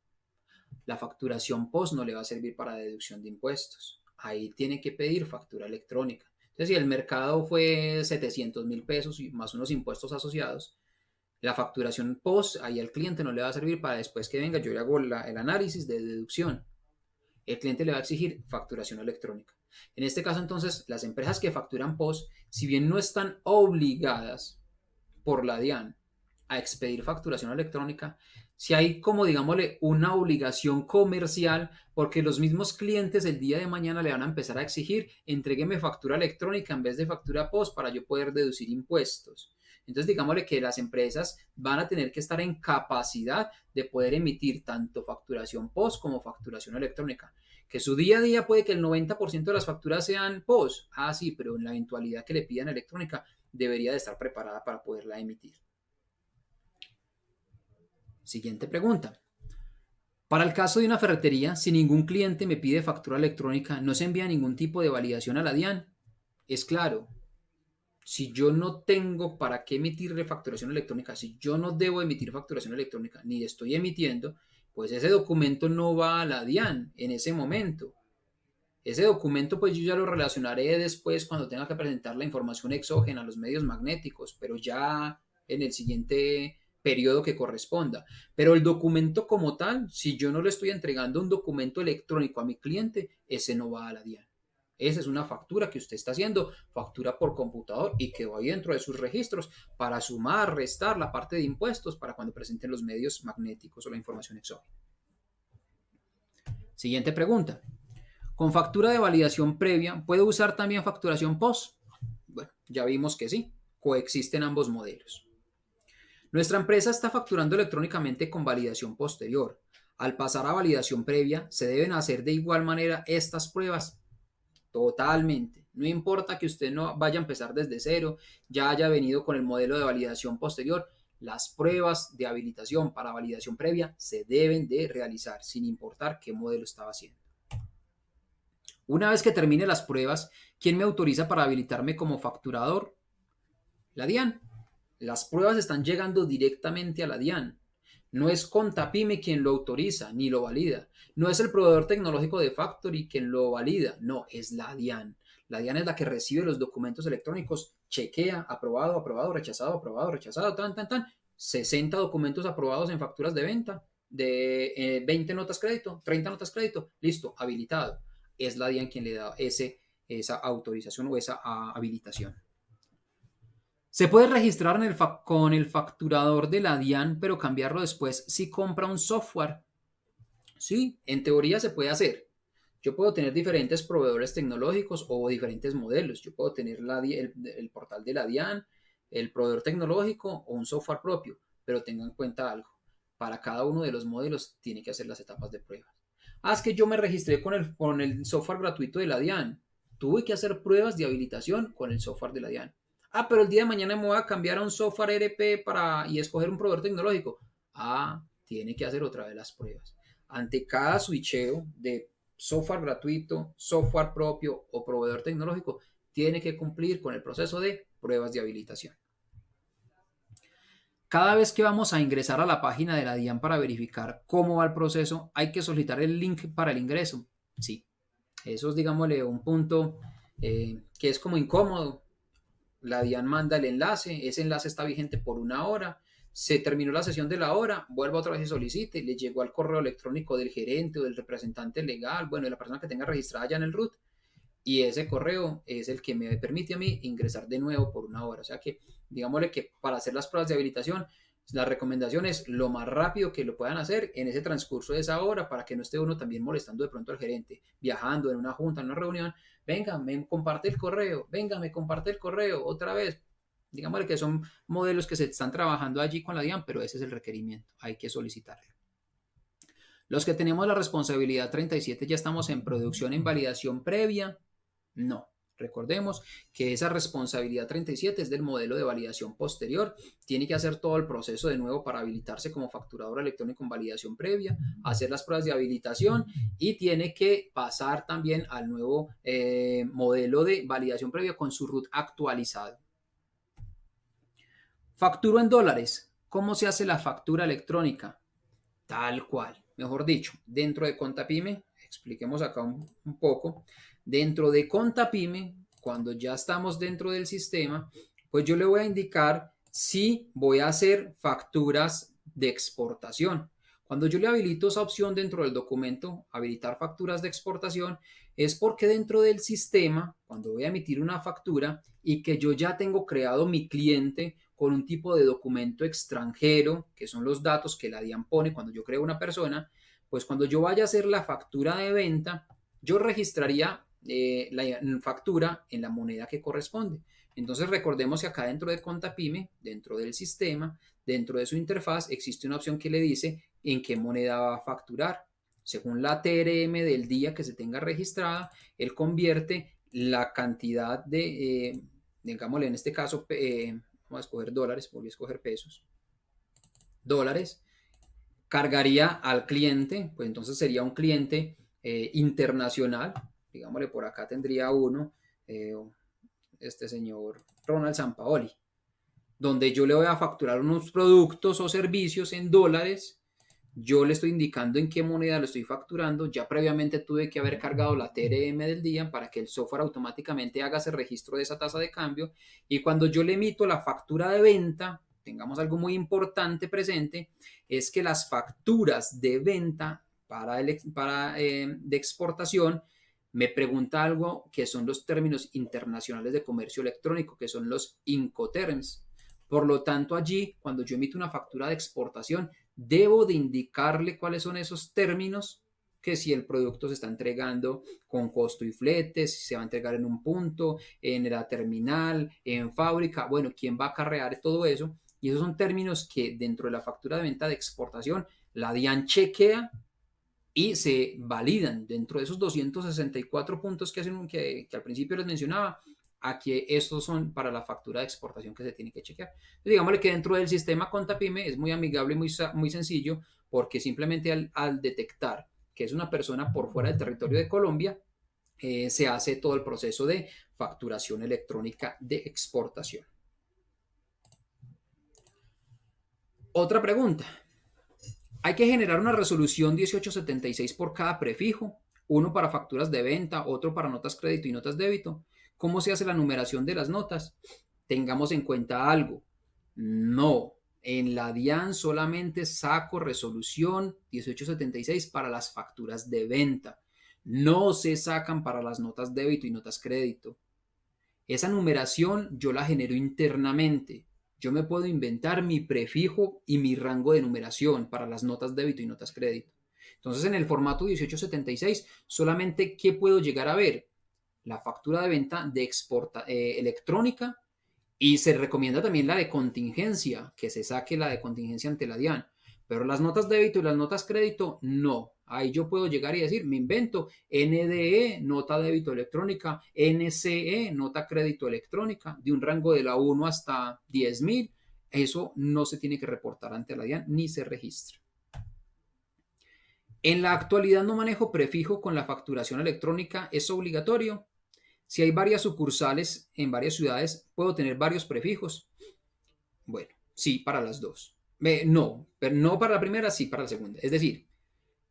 La facturación post no le va a servir para deducción de impuestos. Ahí tiene que pedir factura electrónica. Entonces, si el mercado fue 700 mil pesos y más unos impuestos asociados, la facturación post ahí al cliente no le va a servir para después que venga, yo le hago el análisis de deducción. El cliente le va a exigir facturación electrónica. En este caso, entonces, las empresas que facturan post, si bien no están obligadas por la DIAN a expedir facturación electrónica, si hay como, digámosle, una obligación comercial, porque los mismos clientes el día de mañana le van a empezar a exigir, entregueme factura electrónica en vez de factura post para yo poder deducir impuestos. Entonces, digámosle que las empresas van a tener que estar en capacidad de poder emitir tanto facturación POS como facturación electrónica. Que su día a día puede que el 90% de las facturas sean POS. Ah, sí, pero en la eventualidad que le pidan electrónica, debería de estar preparada para poderla emitir. Siguiente pregunta. Para el caso de una ferretería, si ningún cliente me pide factura electrónica, ¿no se envía ningún tipo de validación a la DIAN? Es claro, si yo no tengo para qué emitir refacturación electrónica, si yo no debo emitir facturación electrónica, ni estoy emitiendo, pues ese documento no va a la DIAN en ese momento. Ese documento pues yo ya lo relacionaré después cuando tenga que presentar la información exógena a los medios magnéticos, pero ya en el siguiente periodo que corresponda. Pero el documento como tal, si yo no le estoy entregando un documento electrónico a mi cliente, ese no va a la DIAN. Esa es una factura que usted está haciendo, factura por computador y que va dentro de sus registros para sumar, restar la parte de impuestos para cuando presenten los medios magnéticos o la información exógena. Siguiente pregunta. Con factura de validación previa, ¿puedo usar también facturación post? Bueno, ya vimos que sí, coexisten ambos modelos. Nuestra empresa está facturando electrónicamente con validación posterior. Al pasar a validación previa, se deben hacer de igual manera estas pruebas Totalmente. No importa que usted no vaya a empezar desde cero, ya haya venido con el modelo de validación posterior, las pruebas de habilitación para validación previa se deben de realizar sin importar qué modelo estaba haciendo. Una vez que termine las pruebas, ¿quién me autoriza para habilitarme como facturador? La DIAN. Las pruebas están llegando directamente a la DIAN. No es Contapime quien lo autoriza ni lo valida. No es el proveedor tecnológico de Factory quien lo valida. No, es la DIAN. La DIAN es la que recibe los documentos electrónicos, chequea, aprobado, aprobado, rechazado, aprobado, rechazado, tan, tan, tan. 60 documentos aprobados en facturas de venta, de 20 eh, notas crédito, 30 notas crédito, listo, habilitado. Es la DIAN quien le da ese, esa autorización o esa habilitación. Se puede registrar con el facturador de la DIAN, pero cambiarlo después si compra un software. Sí, en teoría se puede hacer. Yo puedo tener diferentes proveedores tecnológicos o diferentes modelos. Yo puedo tener el, portal de la DIAN, el proveedor tecnológico o un software propio, pero tengan en cuenta algo. para cada uno de los modelos tiene que hacer las etapas de pruebas. Ah, es que yo me registré con el, con el software gratuito de la DIAN. Tuve que hacer pruebas de habilitación con el software de la DIAN. Ah, pero el día de mañana me voy a cambiar a un software ERP para, y escoger un proveedor tecnológico. Ah, tiene que hacer otra vez las pruebas. Ante cada switcheo de software gratuito, software propio o proveedor tecnológico, tiene que cumplir con el proceso de pruebas de habilitación. Cada vez que vamos a ingresar a la página de la DIAN para verificar cómo va el proceso, hay que solicitar el link para el ingreso. Sí, eso es, digámosle, un punto eh, que es como incómodo. La DIAN manda el enlace, ese enlace está vigente por una hora, se terminó la sesión de la hora, vuelva otra vez y solicite, le llegó al correo electrónico del gerente o del representante legal, bueno, de la persona que tenga registrada ya en el root, y ese correo es el que me permite a mí ingresar de nuevo por una hora. O sea que, digámosle que para hacer las pruebas de habilitación, la recomendación es lo más rápido que lo puedan hacer en ese transcurso de esa hora para que no esté uno también molestando de pronto al gerente, viajando en una junta, en una reunión. Venga, me comparte el correo, venga, me comparte el correo otra vez. Digámosle que son modelos que se están trabajando allí con la DIAN, pero ese es el requerimiento, hay que solicitarlo. Los que tenemos la responsabilidad 37 ya estamos en producción en validación previa. No. Recordemos que esa responsabilidad 37 es del modelo de validación posterior. Tiene que hacer todo el proceso de nuevo para habilitarse como facturador electrónico en validación previa, hacer las pruebas de habilitación y tiene que pasar también al nuevo eh, modelo de validación previa con su root actualizado. Facturo en dólares. ¿Cómo se hace la factura electrónica? Tal cual. Mejor dicho, dentro de Contapyme, expliquemos acá un, un poco, dentro de Contapyme, cuando ya estamos dentro del sistema, pues yo le voy a indicar si voy a hacer facturas de exportación. Cuando yo le habilito esa opción dentro del documento, habilitar facturas de exportación, es porque dentro del sistema, cuando voy a emitir una factura y que yo ya tengo creado mi cliente con un tipo de documento extranjero, que son los datos que la DIAN pone cuando yo creo una persona, pues cuando yo vaya a hacer la factura de venta, yo registraría eh, la factura en la moneda que corresponde. Entonces recordemos que acá dentro de Contapyme, dentro del sistema, dentro de su interfaz, existe una opción que le dice en qué moneda va a facturar. Según la TRM del día que se tenga registrada, él convierte la cantidad de, eh, digámosle en este caso, eh, Vamos a escoger dólares, volví a escoger pesos. Dólares. Cargaría al cliente, pues entonces sería un cliente eh, internacional. Digámosle, por acá tendría uno, eh, este señor Ronald Sampaoli, donde yo le voy a facturar unos productos o servicios en dólares. Yo le estoy indicando en qué moneda lo estoy facturando, ya previamente tuve que haber cargado la TRM del día para que el software automáticamente haga ese registro de esa tasa de cambio. Y cuando yo le emito la factura de venta, tengamos algo muy importante presente, es que las facturas de venta para, el, para eh, de exportación me pregunta algo que son los términos internacionales de comercio electrónico, que son los Incoterms. Por lo tanto, allí, cuando yo emito una factura de exportación, debo de indicarle cuáles son esos términos que si el producto se está entregando con costo y fletes, si se va a entregar en un punto, en la terminal, en fábrica, bueno, quién va a acarrear todo eso. Y esos son términos que dentro de la factura de venta de exportación, la DIAN chequea y se validan dentro de esos 264 puntos que, hacen, que, al principio les mencionaba, a que estos son para la factura de exportación que se tiene que chequear. Digámosle que dentro del sistema Contapyme es muy amigable y muy, muy sencillo porque simplemente al, detectar que es una persona por fuera del territorio de Colombia, eh, se hace todo el proceso de facturación electrónica de exportación. Otra pregunta. Hay que generar una resolución 1876 por cada prefijo, uno para facturas de venta, otro para notas crédito y notas débito. ¿Cómo se hace la numeración de las notas? Tengamos en cuenta algo. No, en la DIAN solamente saco resolución 1876 para las facturas de venta. No se sacan para las notas débito y notas crédito. Esa numeración yo la genero internamente. Yo me puedo inventar mi prefijo y mi rango de numeración para las notas débito y notas crédito. Entonces, en el formato 1876, solamente ¿qué puedo llegar a ver? la factura de venta de exporta, eh, electrónica y se recomienda también la de contingencia, que se saque la de contingencia ante la DIAN. Pero las notas débito y las notas crédito, no. Ahí yo puedo llegar y decir, me invento NDE, nota débito electrónica, NCE, nota crédito electrónica, de un rango de la 1 hasta 10.000. Eso no se tiene que reportar ante la DIAN ni se registra. En la actualidad no manejo prefijo con la facturación electrónica, es obligatorio. Si hay varias sucursales en varias ciudades, puedo tener varios prefijos. Bueno, sí, para las dos. no, pero no para la primera, sí para la segunda. Es decir,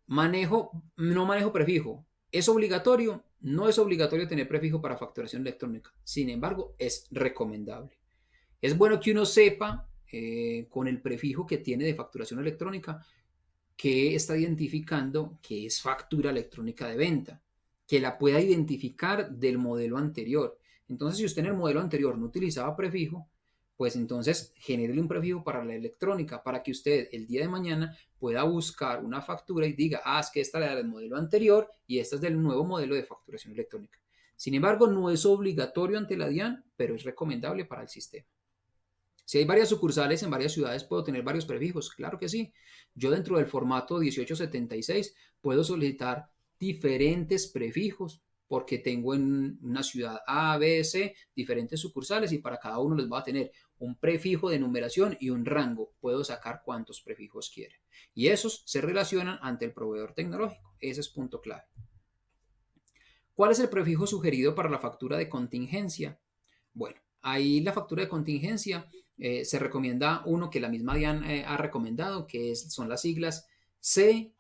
manejo, no manejo prefijo. ¿Es obligatorio? No es obligatorio tener prefijo para facturación electrónica. Sin embargo, es recomendable. Es bueno que uno sepa eh, con el prefijo que tiene de facturación electrónica que está identificando que es factura electrónica de venta, que la pueda identificar del modelo anterior. Entonces, si usted en el modelo anterior no utilizaba prefijo, pues entonces genere un prefijo para la electrónica para que usted el día de mañana pueda buscar una factura y diga, ah, es que esta era del modelo anterior y esta es del nuevo modelo de facturación electrónica. Sin embargo, no es obligatorio ante la DIAN, pero es recomendable para el sistema. Si hay varias sucursales en varias ciudades, ¿puedo tener varios prefijos? Claro que sí. Yo dentro del formato 1876 puedo solicitar diferentes prefijos porque tengo en una ciudad A, B, C diferentes sucursales y para cada uno les va a tener un prefijo de numeración y un rango. Puedo sacar cuántos prefijos quieren. Y esos se relacionan ante el proveedor tecnológico. Ese es punto clave. ¿Cuál es el prefijo sugerido para la factura de contingencia? Bueno, ahí la factura de contingencia eh, se recomienda uno que la misma DIAN eh, ha recomendado, que son las siglas CSFE,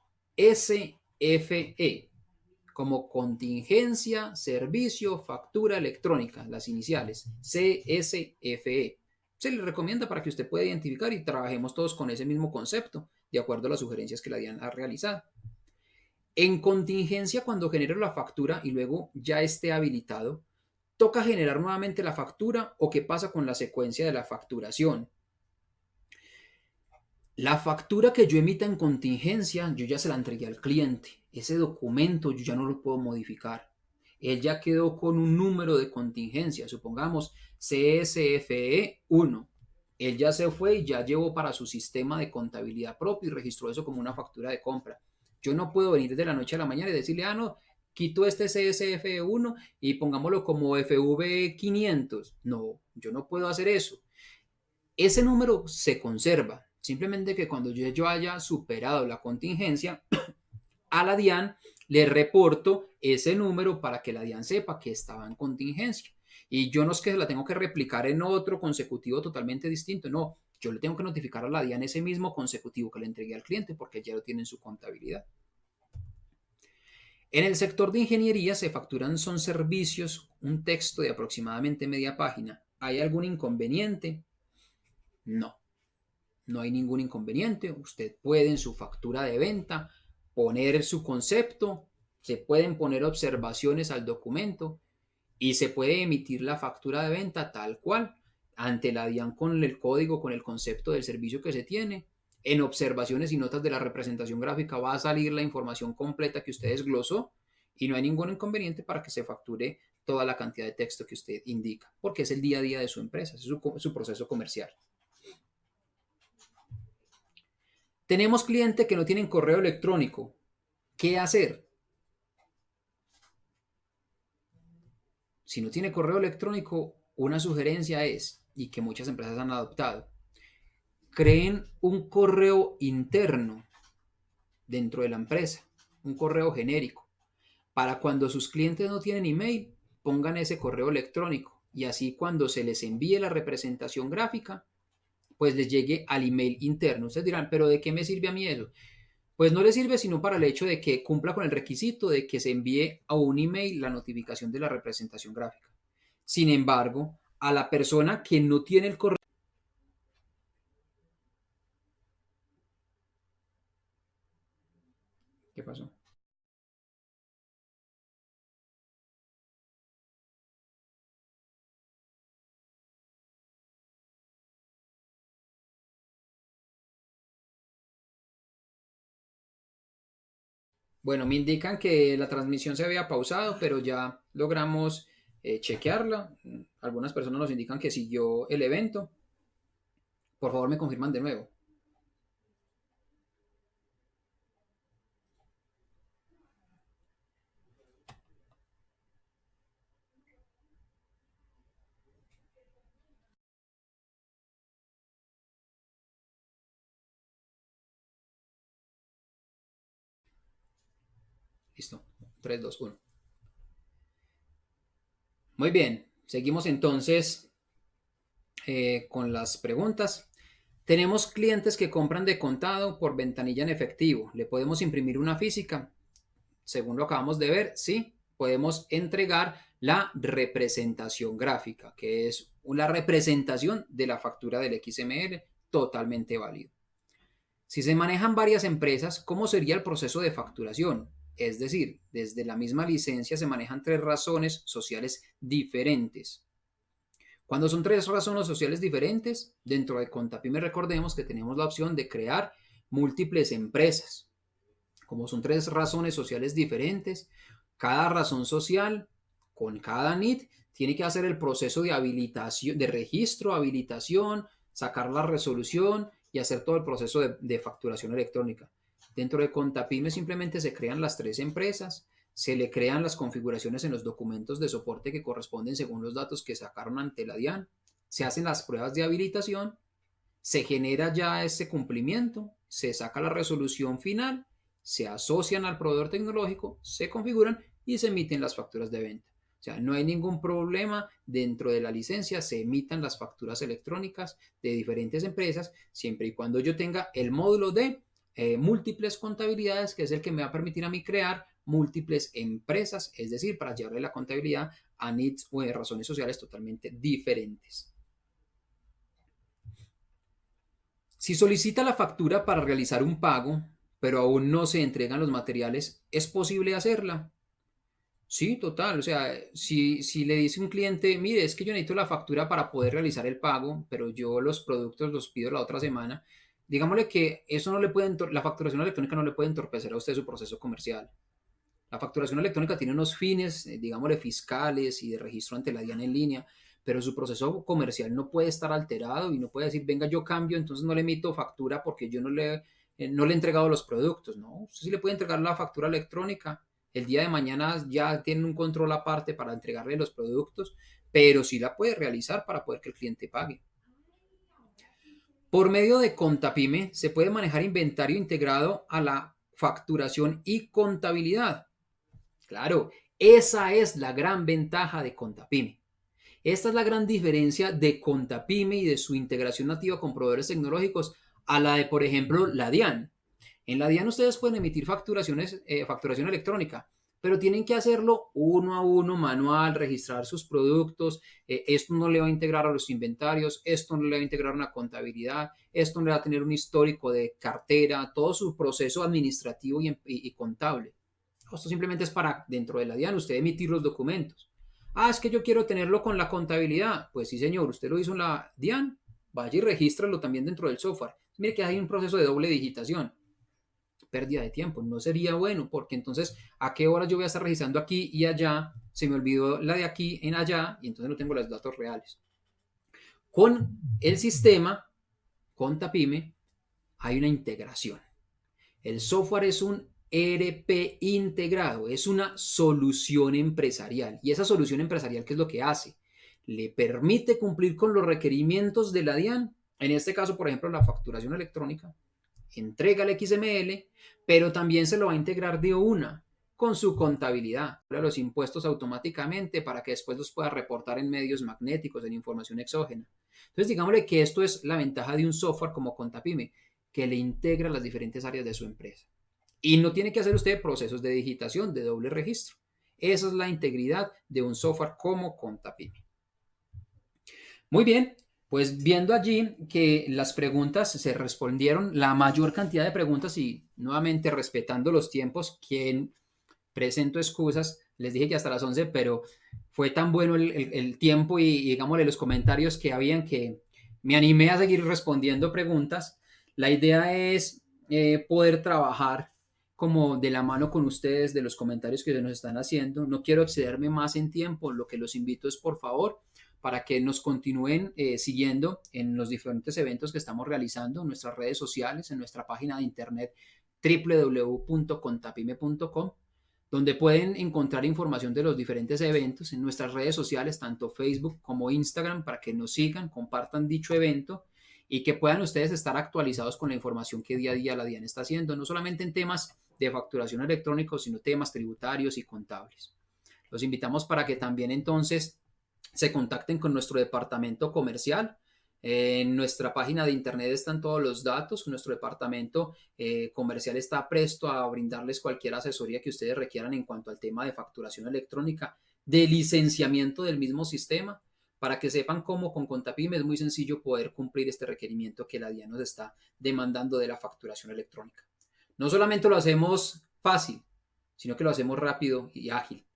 como contingencia, servicio, factura electrónica, las iniciales, CSFE. Se le recomienda para que usted pueda identificar y trabajemos todos con ese mismo concepto, de acuerdo a las sugerencias que la DIAN ha realizado. En contingencia, cuando genero la factura y luego ya esté habilitado, toca generar nuevamente la factura o qué pasa con la secuencia de la facturación. La factura que yo emita en contingencia, yo ya se la entregué al cliente. Ese documento yo ya no lo puedo modificar. Él ya quedó con un número de contingencia, supongamos CSFE 1. Él ya se fue y ya llevó para su sistema de contabilidad propio y registró eso como una factura de compra. Yo no puedo venir de la noche a la mañana y decirle, ah, no, quito este CSF1 y pongámoslo como FV500. No, yo no puedo hacer eso. Ese número se conserva. Simplemente que cuando yo, haya superado la contingencia, <coughs> a la DIAN le reporto ese número para que la DIAN sepa que estaba en contingencia. Y yo no es que la tengo que replicar en otro consecutivo totalmente distinto, no, yo le tengo que notificar a la DIAN ese mismo consecutivo que le entregué al cliente porque ya lo tiene en su contabilidad. En el sector de ingeniería se facturan son servicios, un texto de aproximadamente media página. ¿Hay algún inconveniente? No, no hay ningún inconveniente. Usted puede en su factura de venta poner su concepto, se pueden poner observaciones al documento y se puede emitir la factura de venta tal cual ante la DIAN con el código, con el concepto del servicio que se tiene en observaciones y notas de la representación gráfica va a salir la información completa que usted desglosó y no hay ningún inconveniente para que se facture toda la cantidad de texto que usted indica, porque es el día a día de su empresa, es su, su proceso comercial. Tenemos clientes que no tienen correo electrónico. ¿Qué hacer? Si no tiene correo electrónico, una sugerencia es, y que muchas empresas han adoptado, creen un correo interno dentro de la empresa, un correo genérico, para cuando sus clientes no tienen email, pongan ese correo electrónico y así cuando se les envíe la representación gráfica, pues les llegue al email interno. Ustedes dirán, pero ¿de qué me sirve a mí eso? Pues no le sirve sino para el hecho de que cumpla con el requisito de que se envíe a un email la notificación de la representación gráfica. Sin embargo, a la persona que no tiene el correo Bueno, me indican que la transmisión se había pausado, pero ya logramos eh, chequearla. Algunas personas nos indican que siguió el evento. Por favor, me confirman de nuevo. Listo. 3, 2, 1. Muy bien. Seguimos entonces eh, con las preguntas. Tenemos clientes que compran de contado por ventanilla en efectivo. ¿Le podemos imprimir una física? Según lo acabamos de ver, sí. Podemos entregar la representación gráfica, que es una representación de la factura del XML totalmente válido. Si se manejan varias empresas, ¿cómo sería el proceso de facturación? Es decir, desde la misma licencia se manejan tres razones sociales diferentes. Cuando son tres razones sociales diferentes, dentro de Contapime recordemos que tenemos la opción de crear múltiples empresas. Como son tres razones sociales diferentes, cada razón social con cada NIT tiene que hacer el proceso de habilitación, de registro, habilitación, sacar la resolución y hacer todo el proceso de, de facturación electrónica. Dentro de Contapime simplemente se crean las tres empresas, se le crean las configuraciones en los documentos de soporte que corresponden según los datos que sacaron ante la DIAN, se hacen las pruebas de habilitación, se genera ya ese cumplimiento, se saca la resolución final, se asocian al proveedor tecnológico, se configuran y se emiten las facturas de venta. O sea, no hay ningún problema dentro de la licencia, se emitan las facturas electrónicas de diferentes empresas, siempre y cuando yo tenga el módulo de eh, múltiples contabilidades, que es el que me va a permitir a mí crear múltiples empresas, es decir, para llevarle la contabilidad a needs o de razones sociales totalmente diferentes. Si solicita la factura para realizar un pago, pero aún no se entregan los materiales, ¿es posible hacerla? Sí, total. O sea, si, si le dice un cliente, mire, es que yo necesito la factura para poder realizar el pago, pero yo los productos los pido la otra semana, digámosle que eso no le puede, la facturación electrónica no le puede entorpecer a usted su proceso comercial. La facturación electrónica tiene unos fines, eh, digámosle, fiscales y de registro ante la DIAN en línea, pero su proceso comercial no puede estar alterado y no puede decir, venga, yo cambio, entonces no le emito factura porque yo no le, eh, no le he entregado los productos. No, usted sí le puede entregar la factura electrónica. El día de mañana ya tiene un control aparte para entregarle los productos, pero sí la puede realizar para poder que el cliente pague. Por medio de Contapime se puede manejar inventario integrado a la facturación y contabilidad. Claro, esa es la gran ventaja de Contapime. Esta es la gran diferencia de Contapime y de su integración nativa con proveedores tecnológicos a la de, por ejemplo, la DIAN. En la DIAN ustedes pueden emitir facturaciones, eh, facturación electrónica, pero tienen que hacerlo uno a uno, manual, registrar sus productos. Eh, esto no le va a integrar a los inventarios, esto no le va a integrar una contabilidad, esto no le va a tener un histórico de cartera, todo su proceso administrativo y, contable. Esto simplemente es para, dentro de la DIAN, usted emitir los documentos. Ah, es que yo quiero tenerlo con la contabilidad. Pues sí, señor, usted lo hizo en la DIAN, vaya y regístralo también dentro del software. Mire que hay un proceso de doble digitación pérdida de tiempo. No sería bueno porque entonces a qué hora yo voy a estar registrando aquí y allá, se me olvidó la de aquí en allá y entonces no tengo los datos reales. Con el sistema, con Tapime, hay una integración. El software es un ERP integrado, es una solución empresarial. Y esa solución empresarial, ¿qué es lo que hace? Le permite cumplir con los requerimientos de la DIAN, en este caso, por ejemplo, la facturación electrónica, entrega el XML, pero también se lo va a integrar de una con su contabilidad, los impuestos automáticamente para que después los pueda reportar en medios magnéticos, en información exógena. Entonces, digámosle que esto es la ventaja de un software como Contapime, que le integra las diferentes áreas de su empresa. Y no tiene que hacer usted procesos de digitación, de doble registro. Esa es la integridad de un software como Contapime. Muy bien, pues viendo allí que las preguntas se respondieron, la mayor cantidad de preguntas y nuevamente respetando los tiempos, quien presento excusas, les dije que hasta las 11, pero fue tan bueno el, tiempo y, digámosle los comentarios que habían que me animé a seguir respondiendo preguntas. La idea es eh, poder trabajar como de la mano con ustedes de los comentarios que nos están haciendo. No quiero excederme más en tiempo, lo que los invito es por favor para que nos continúen eh, siguiendo en los diferentes eventos que estamos realizando en nuestras redes sociales, en nuestra página de internet www.contapime.com, donde pueden encontrar información de los diferentes eventos en nuestras redes sociales, tanto Facebook como Instagram, para que nos sigan, compartan dicho evento y que puedan ustedes estar actualizados con la información que día a día la DIAN está haciendo, no solamente en temas de facturación electrónica, sino temas tributarios y contables. Los invitamos para que también entonces se contacten con nuestro departamento comercial. En nuestra página de internet están todos los datos. Nuestro departamento eh, comercial está presto a brindarles cualquier asesoría que ustedes requieran en cuanto al tema de facturación electrónica, de licenciamiento del mismo sistema, para que sepan cómo con Contapime es muy sencillo poder cumplir este requerimiento que la DIA nos está demandando de la facturación electrónica. No solamente lo hacemos fácil, sino que lo hacemos rápido y ágil.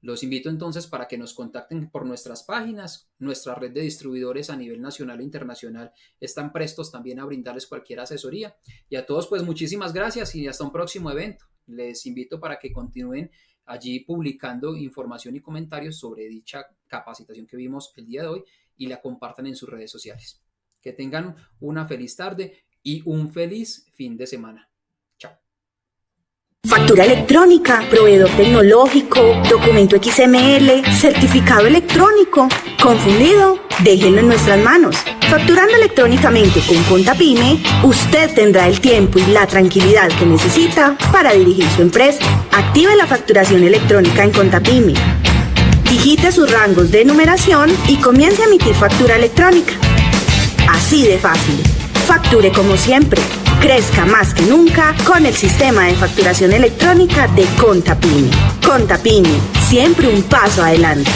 Los invito entonces para que nos contacten por nuestras páginas. Nuestra red de distribuidores a nivel nacional e internacional están prestos también a brindarles cualquier asesoría. Y a todos pues muchísimas gracias y hasta un próximo evento. Les invito para que continúen allí publicando información y comentarios sobre dicha capacitación que vimos el día de hoy y la compartan en sus redes sociales. Que tengan una feliz tarde y un feliz fin de semana. Factura electrónica, proveedor tecnológico, documento XML, certificado electrónico. ¿Confundido? Déjenlo en nuestras manos. Facturando electrónicamente con Contapyme, usted tendrá el tiempo y la tranquilidad que necesita para dirigir su empresa. Active la facturación electrónica en Contapyme. Digite sus rangos de numeración y comience a emitir factura electrónica. Así de fácil. Facture como siempre crezca más que nunca con el sistema de facturación electrónica de Contapini. Contapini, siempre un paso adelante.